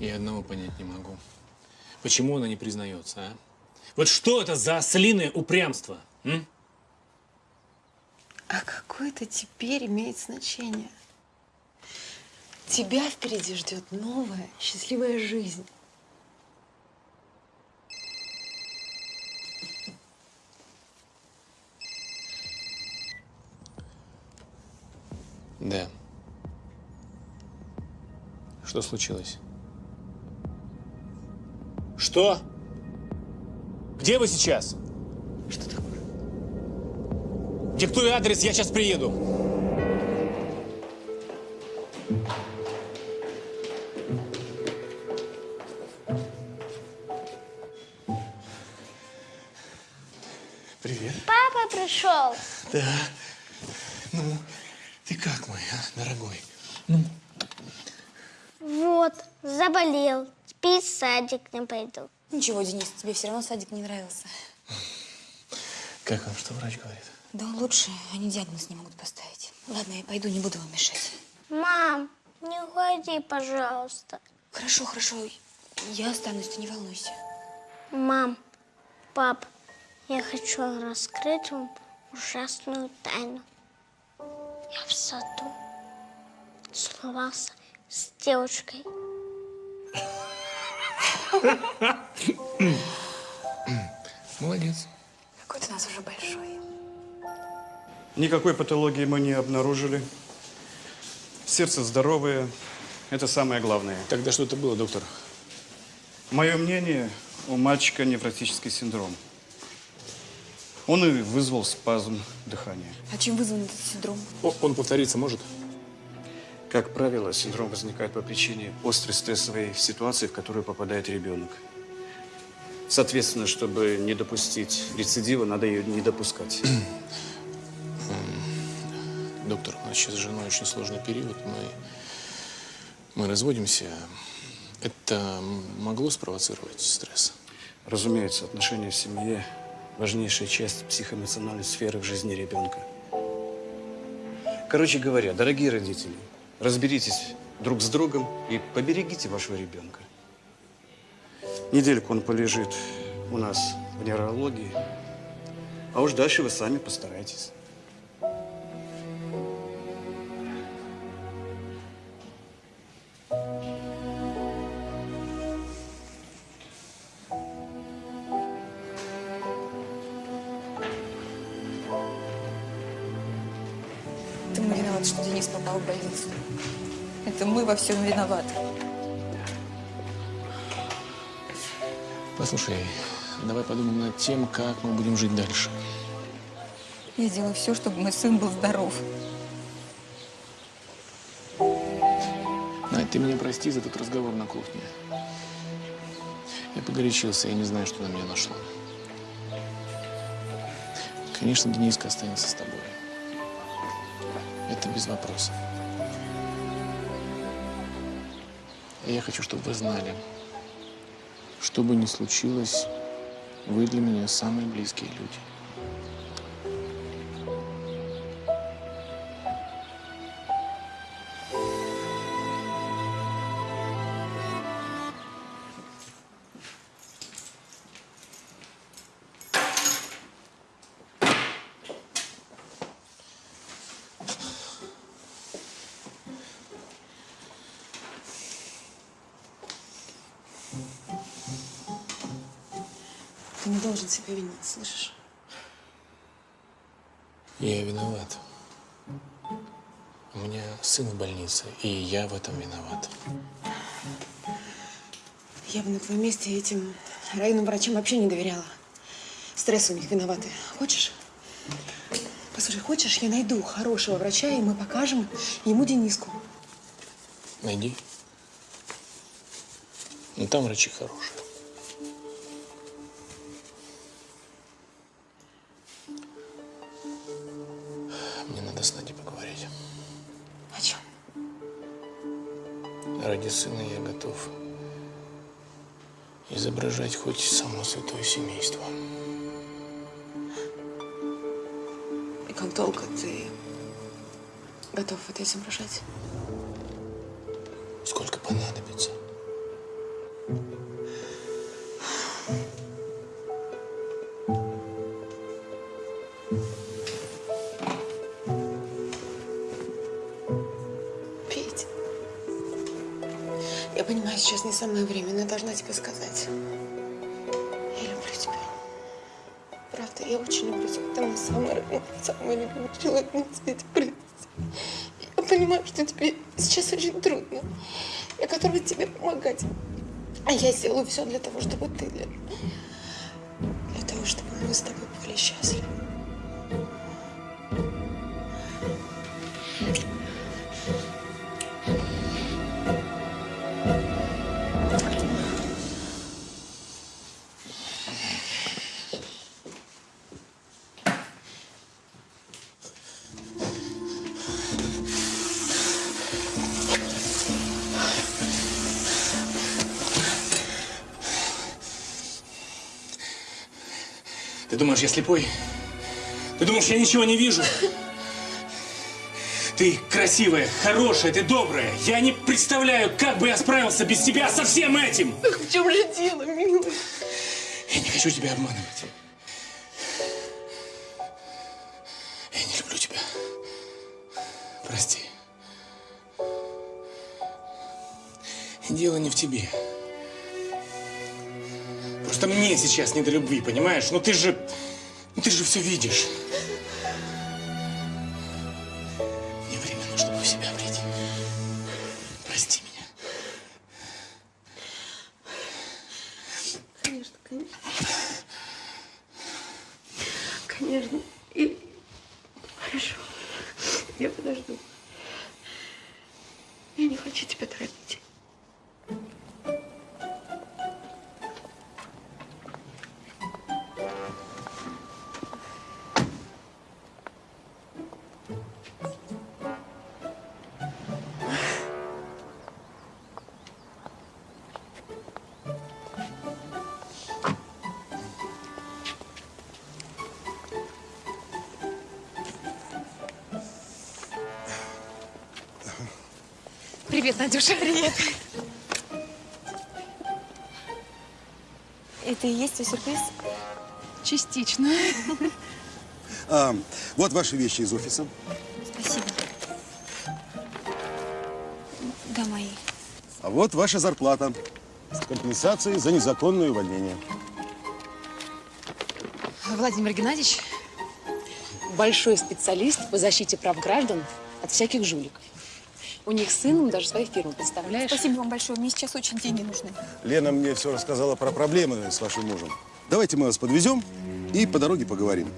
Я одного понять не могу. Почему она не признается, а? Вот что это за ослиное упрямство? м? А какое это теперь имеет значение? Тебя впереди ждет новая, счастливая жизнь. Да. Что случилось? Что? Где вы сейчас? Что такое? Диктуй адрес, я сейчас приеду. Заболел. Теперь в садик не пойду. Ничего, Денис, тебе все равно садик не нравился. Как он, что врач говорит? Да он лучше, они диагноз не могут поставить. Ладно, я пойду, не буду вам мешать. Мам, не уходи, пожалуйста. Хорошо, хорошо, я останусь, ты не волнуйся. Мам, пап, я хочу раскрыть вам ужасную тайну. Я в саду целовался с девочкой. Молодец. какой ты у нас уже большой. Никакой патологии мы не обнаружили. Сердце здоровое. Это самое главное. Тогда что это было, доктор? Мое мнение, у мальчика невротический синдром. Он и вызвал спазм дыхания. А чем вызван этот синдром? он повториться может? Как правило, синдром возникает по причине острой стрессовой ситуации, в которую попадает ребенок. Соответственно, чтобы не допустить рецидива, надо ее не допускать. Доктор, у нас сейчас с женой очень сложный период. Мы, мы разводимся. Это могло спровоцировать стресс? Разумеется, отношения в семье – важнейшая часть психоэмоциональной сферы в жизни ребенка. Короче говоря, дорогие родители, разберитесь друг с другом и поберегите вашего ребенка. Недельку он полежит у нас в нейрологии, а уж дальше вы сами постарайтесь. Что Денис попал в больницу. Это мы во всем виноваты. Послушай, давай подумаем над тем, как мы будем жить дальше. Я делаю все, чтобы мой сын был здоров. Надь, ты меня прости за тот разговор на кухне. Я погорячился, я не знаю, что на меня нашло. Конечно, Дениска останется с тобой. Это без вопросов. И я хочу, чтобы вы знали, что бы ни случилось, вы для меня самые близкие люди. Себя винить, слышишь? Я виноват. У меня сын в больнице, и я в этом виноват. Я бы на твоем месте этим районным врачам вообще не доверяла. Стресс у них виноваты. Хочешь? Послушай, хочешь, я найду хорошего врача, и мы покажем ему Дениску. Найди. Ну, там врачи хорошие. Святое семейство. И как долго ты готов это изображать? Сколько понадобится. Петь. Я понимаю, сейчас не самое время, но я должна тебе сказать. Мой самый родной, самый любимый человек на свете. Прости. Я понимаю, что тебе сейчас очень трудно. Я готова тебе помогать. А я сделаю все для того, чтобы ты для Ты думаешь, я слепой? Ты думаешь, я ничего не вижу? Ты красивая, хорошая, ты добрая. Я не представляю, как бы я справился без тебя со всем этим. Так в чем же дело, милый? Я не хочу тебя обманывать. Я не люблю тебя. Прости. Дело не в тебе. Просто мне сейчас не до любви, понимаешь? Ну ты же... Ты же все видишь. Привет, Надюша. Привет. Это и есть твой сюрприз? Частично. А, вот ваши вещи из офиса. Спасибо. Да, мои. А вот ваша зарплата с компенсацией за незаконное увольнение. Владимир Геннадьевич большой специалист по защите прав граждан от всяких жуликов. У них с сыном даже своя фирма, представляешь? Спасибо вам большое. Мне сейчас очень деньги нужны. Лена мне все рассказала про проблемы с вашим мужем. Давайте мы вас подвезем и по дороге поговорим.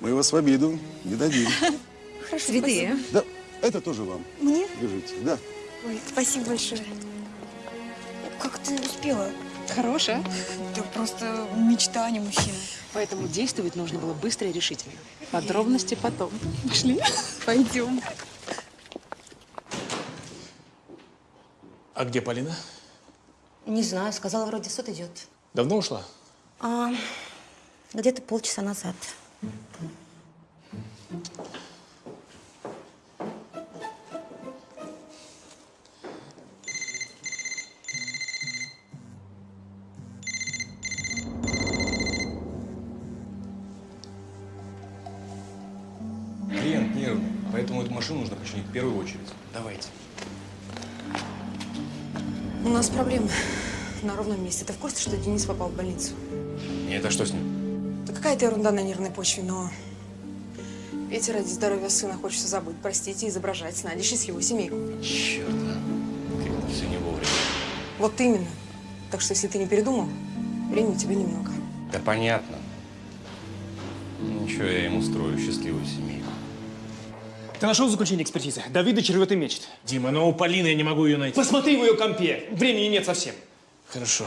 Мы вас в обиду не дадим. Хорошо, Цветы, спасибо. Да, это тоже вам. Мне? Держите, да. Ой, спасибо большое. Как ты успела? Хорошая. Ты просто мечта, а не мужчина. Поэтому действовать нужно было быстро и решительно. Подробности потом. Пошли. Пойдем. А где Полина? Не знаю, сказала, вроде суд идет. Давно ушла? А, где-то полчаса назад. Клиент нервный, поэтому эту машину нужно починить в первую очередь. Давайте. У нас проблемы на ровном месте. Ты в курсе, что Денис попал в больницу? И это что с ним? Да какая-то ерунда на нервной почве, но Петя ради здоровья сына хочет все забыть, простить и изображать с Надей счастливую семейку. Черт, а. как все не вовремя. Вот именно. Так что, если ты не передумал, времени у тебя немного. Да понятно. Ничего, я ему устрою счастливую семейку. Ты нашел заключение экспертизы? Давидыч рвет и мечет. Дима, но у Полины я не могу ее найти. Посмотри в ее компе. Времени нет совсем. Хорошо.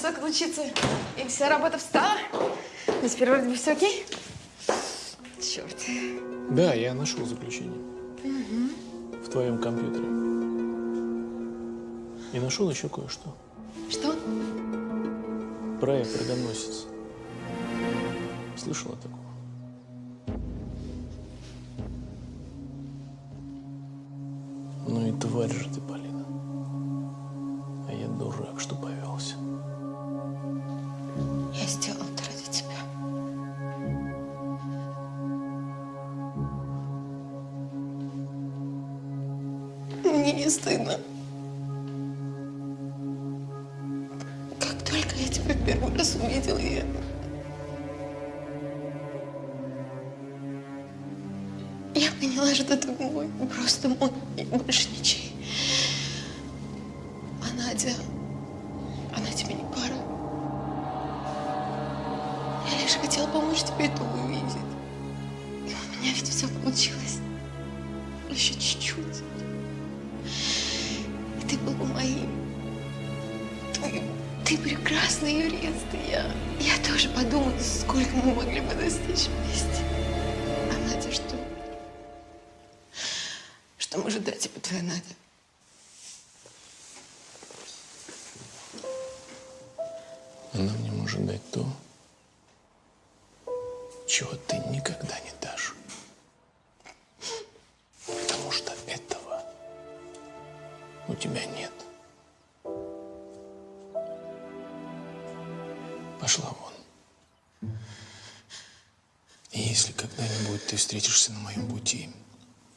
Часок отлучиться, и вся работа встала. Но теперь вроде бы все окей. Черт. Да, я нашел заключение в твоем компьютере. И нашел еще кое-что. Что? Проект «Рогоносец». Слышала такого? Пошла вон. И если когда-нибудь ты встретишься на моем пути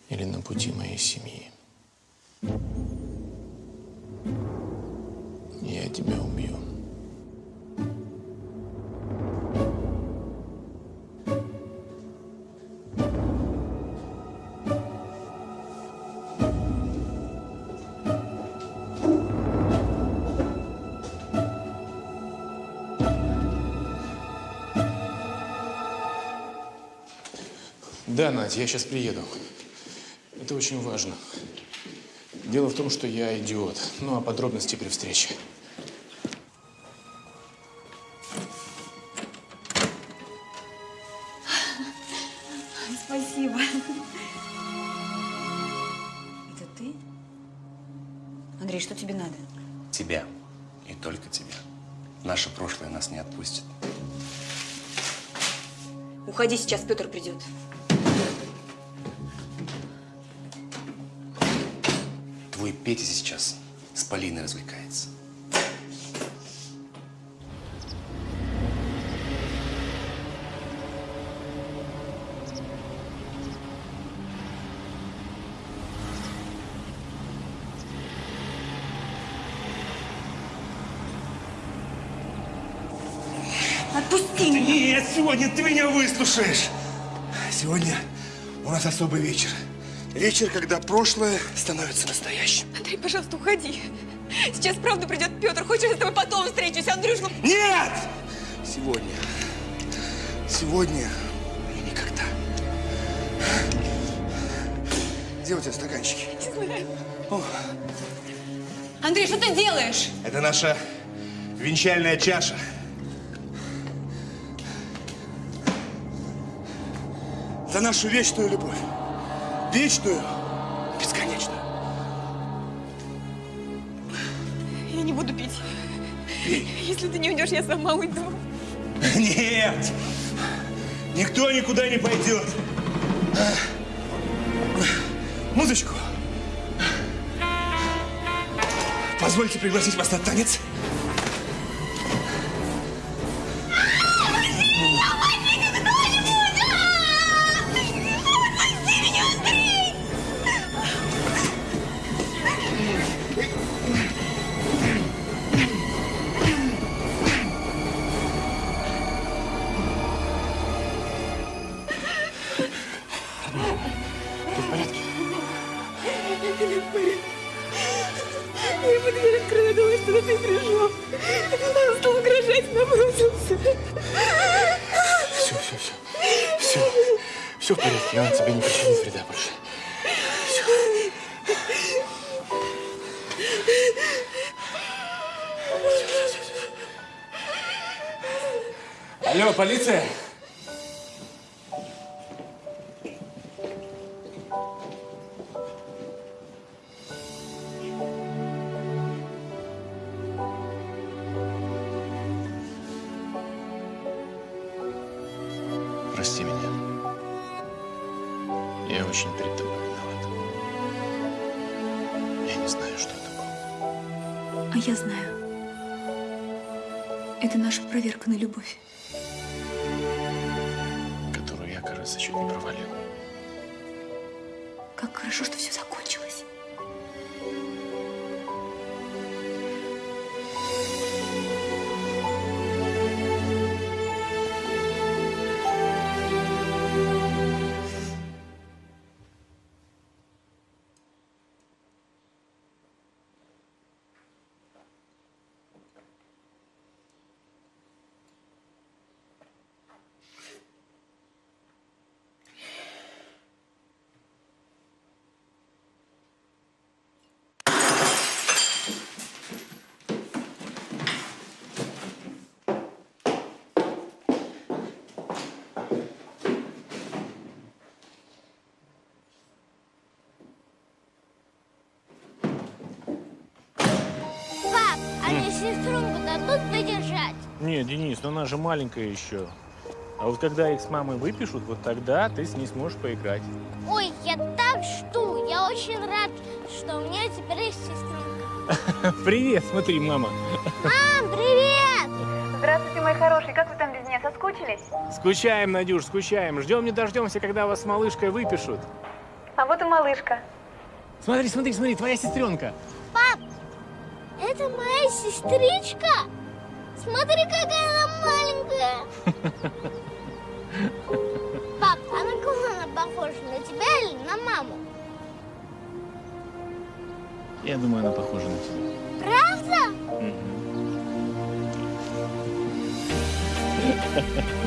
или на пути моей семьи, я тебя убью. Да, Надя, я сейчас приеду. Это очень важно. Дело в том, что я идиот. Ну, а подробности при встрече. Спасибо. Это ты? Андрей, что тебе надо? Тебя. И только тебя. Наше прошлое нас не отпустит. Уходи, сейчас Петр придет. Полиной развлекается. Отпусти меня! Нет, сегодня ты меня выслушаешь. Сегодня у нас особый вечер. Вечер, когда прошлое становится настоящим. Андрей, пожалуйста, уходи. Сейчас правда придет Петр. Хочешь, я с тобой потом встречусь, Андрюш? Нет! Сегодня. Сегодня и никогда. Где у тебя стаканчики? Не знаю. О, Андрей, что ты делаешь? это наша венчальная чаша. За нашу вечную любовь. Вечную, бесконечную. Я не буду пить. Пей. Если ты не уйдешь, я сама уйду. Нет! Никто никуда не пойдет. Музычку. Позвольте пригласить вас на танец. Я ему дверь открыла, думаю, что ты пришел. Он стал угрожать, набросился. Все, все, все. Все. Все в порядке. Он тебе не причинит вреда больше. Алло, полиция? Хорошо, что все закончилось. Мне сестренку дадут подержать? Нет, Денис, ну она же маленькая еще. А вот когда их с мамой выпишут, вот тогда ты с ней сможешь поиграть. Ой, я так жду. Я очень рад, что у меня теперь есть сестренка. Привет, смотри, мама. Мам, привет! Здравствуйте, мои хорошие. Как вы там без меня? Соскучились? Скучаем, Надюш, скучаем. Ждем не дождемся, когда вас с малышкой выпишут. А вот и малышка. Смотри, смотри, смотри, твоя сестренка. Это моя сестричка? Смотри, какая она маленькая. Пап, а на кого она похожа? На тебя или на маму? Я думаю, она похожа на тебя. Правда? Мгм.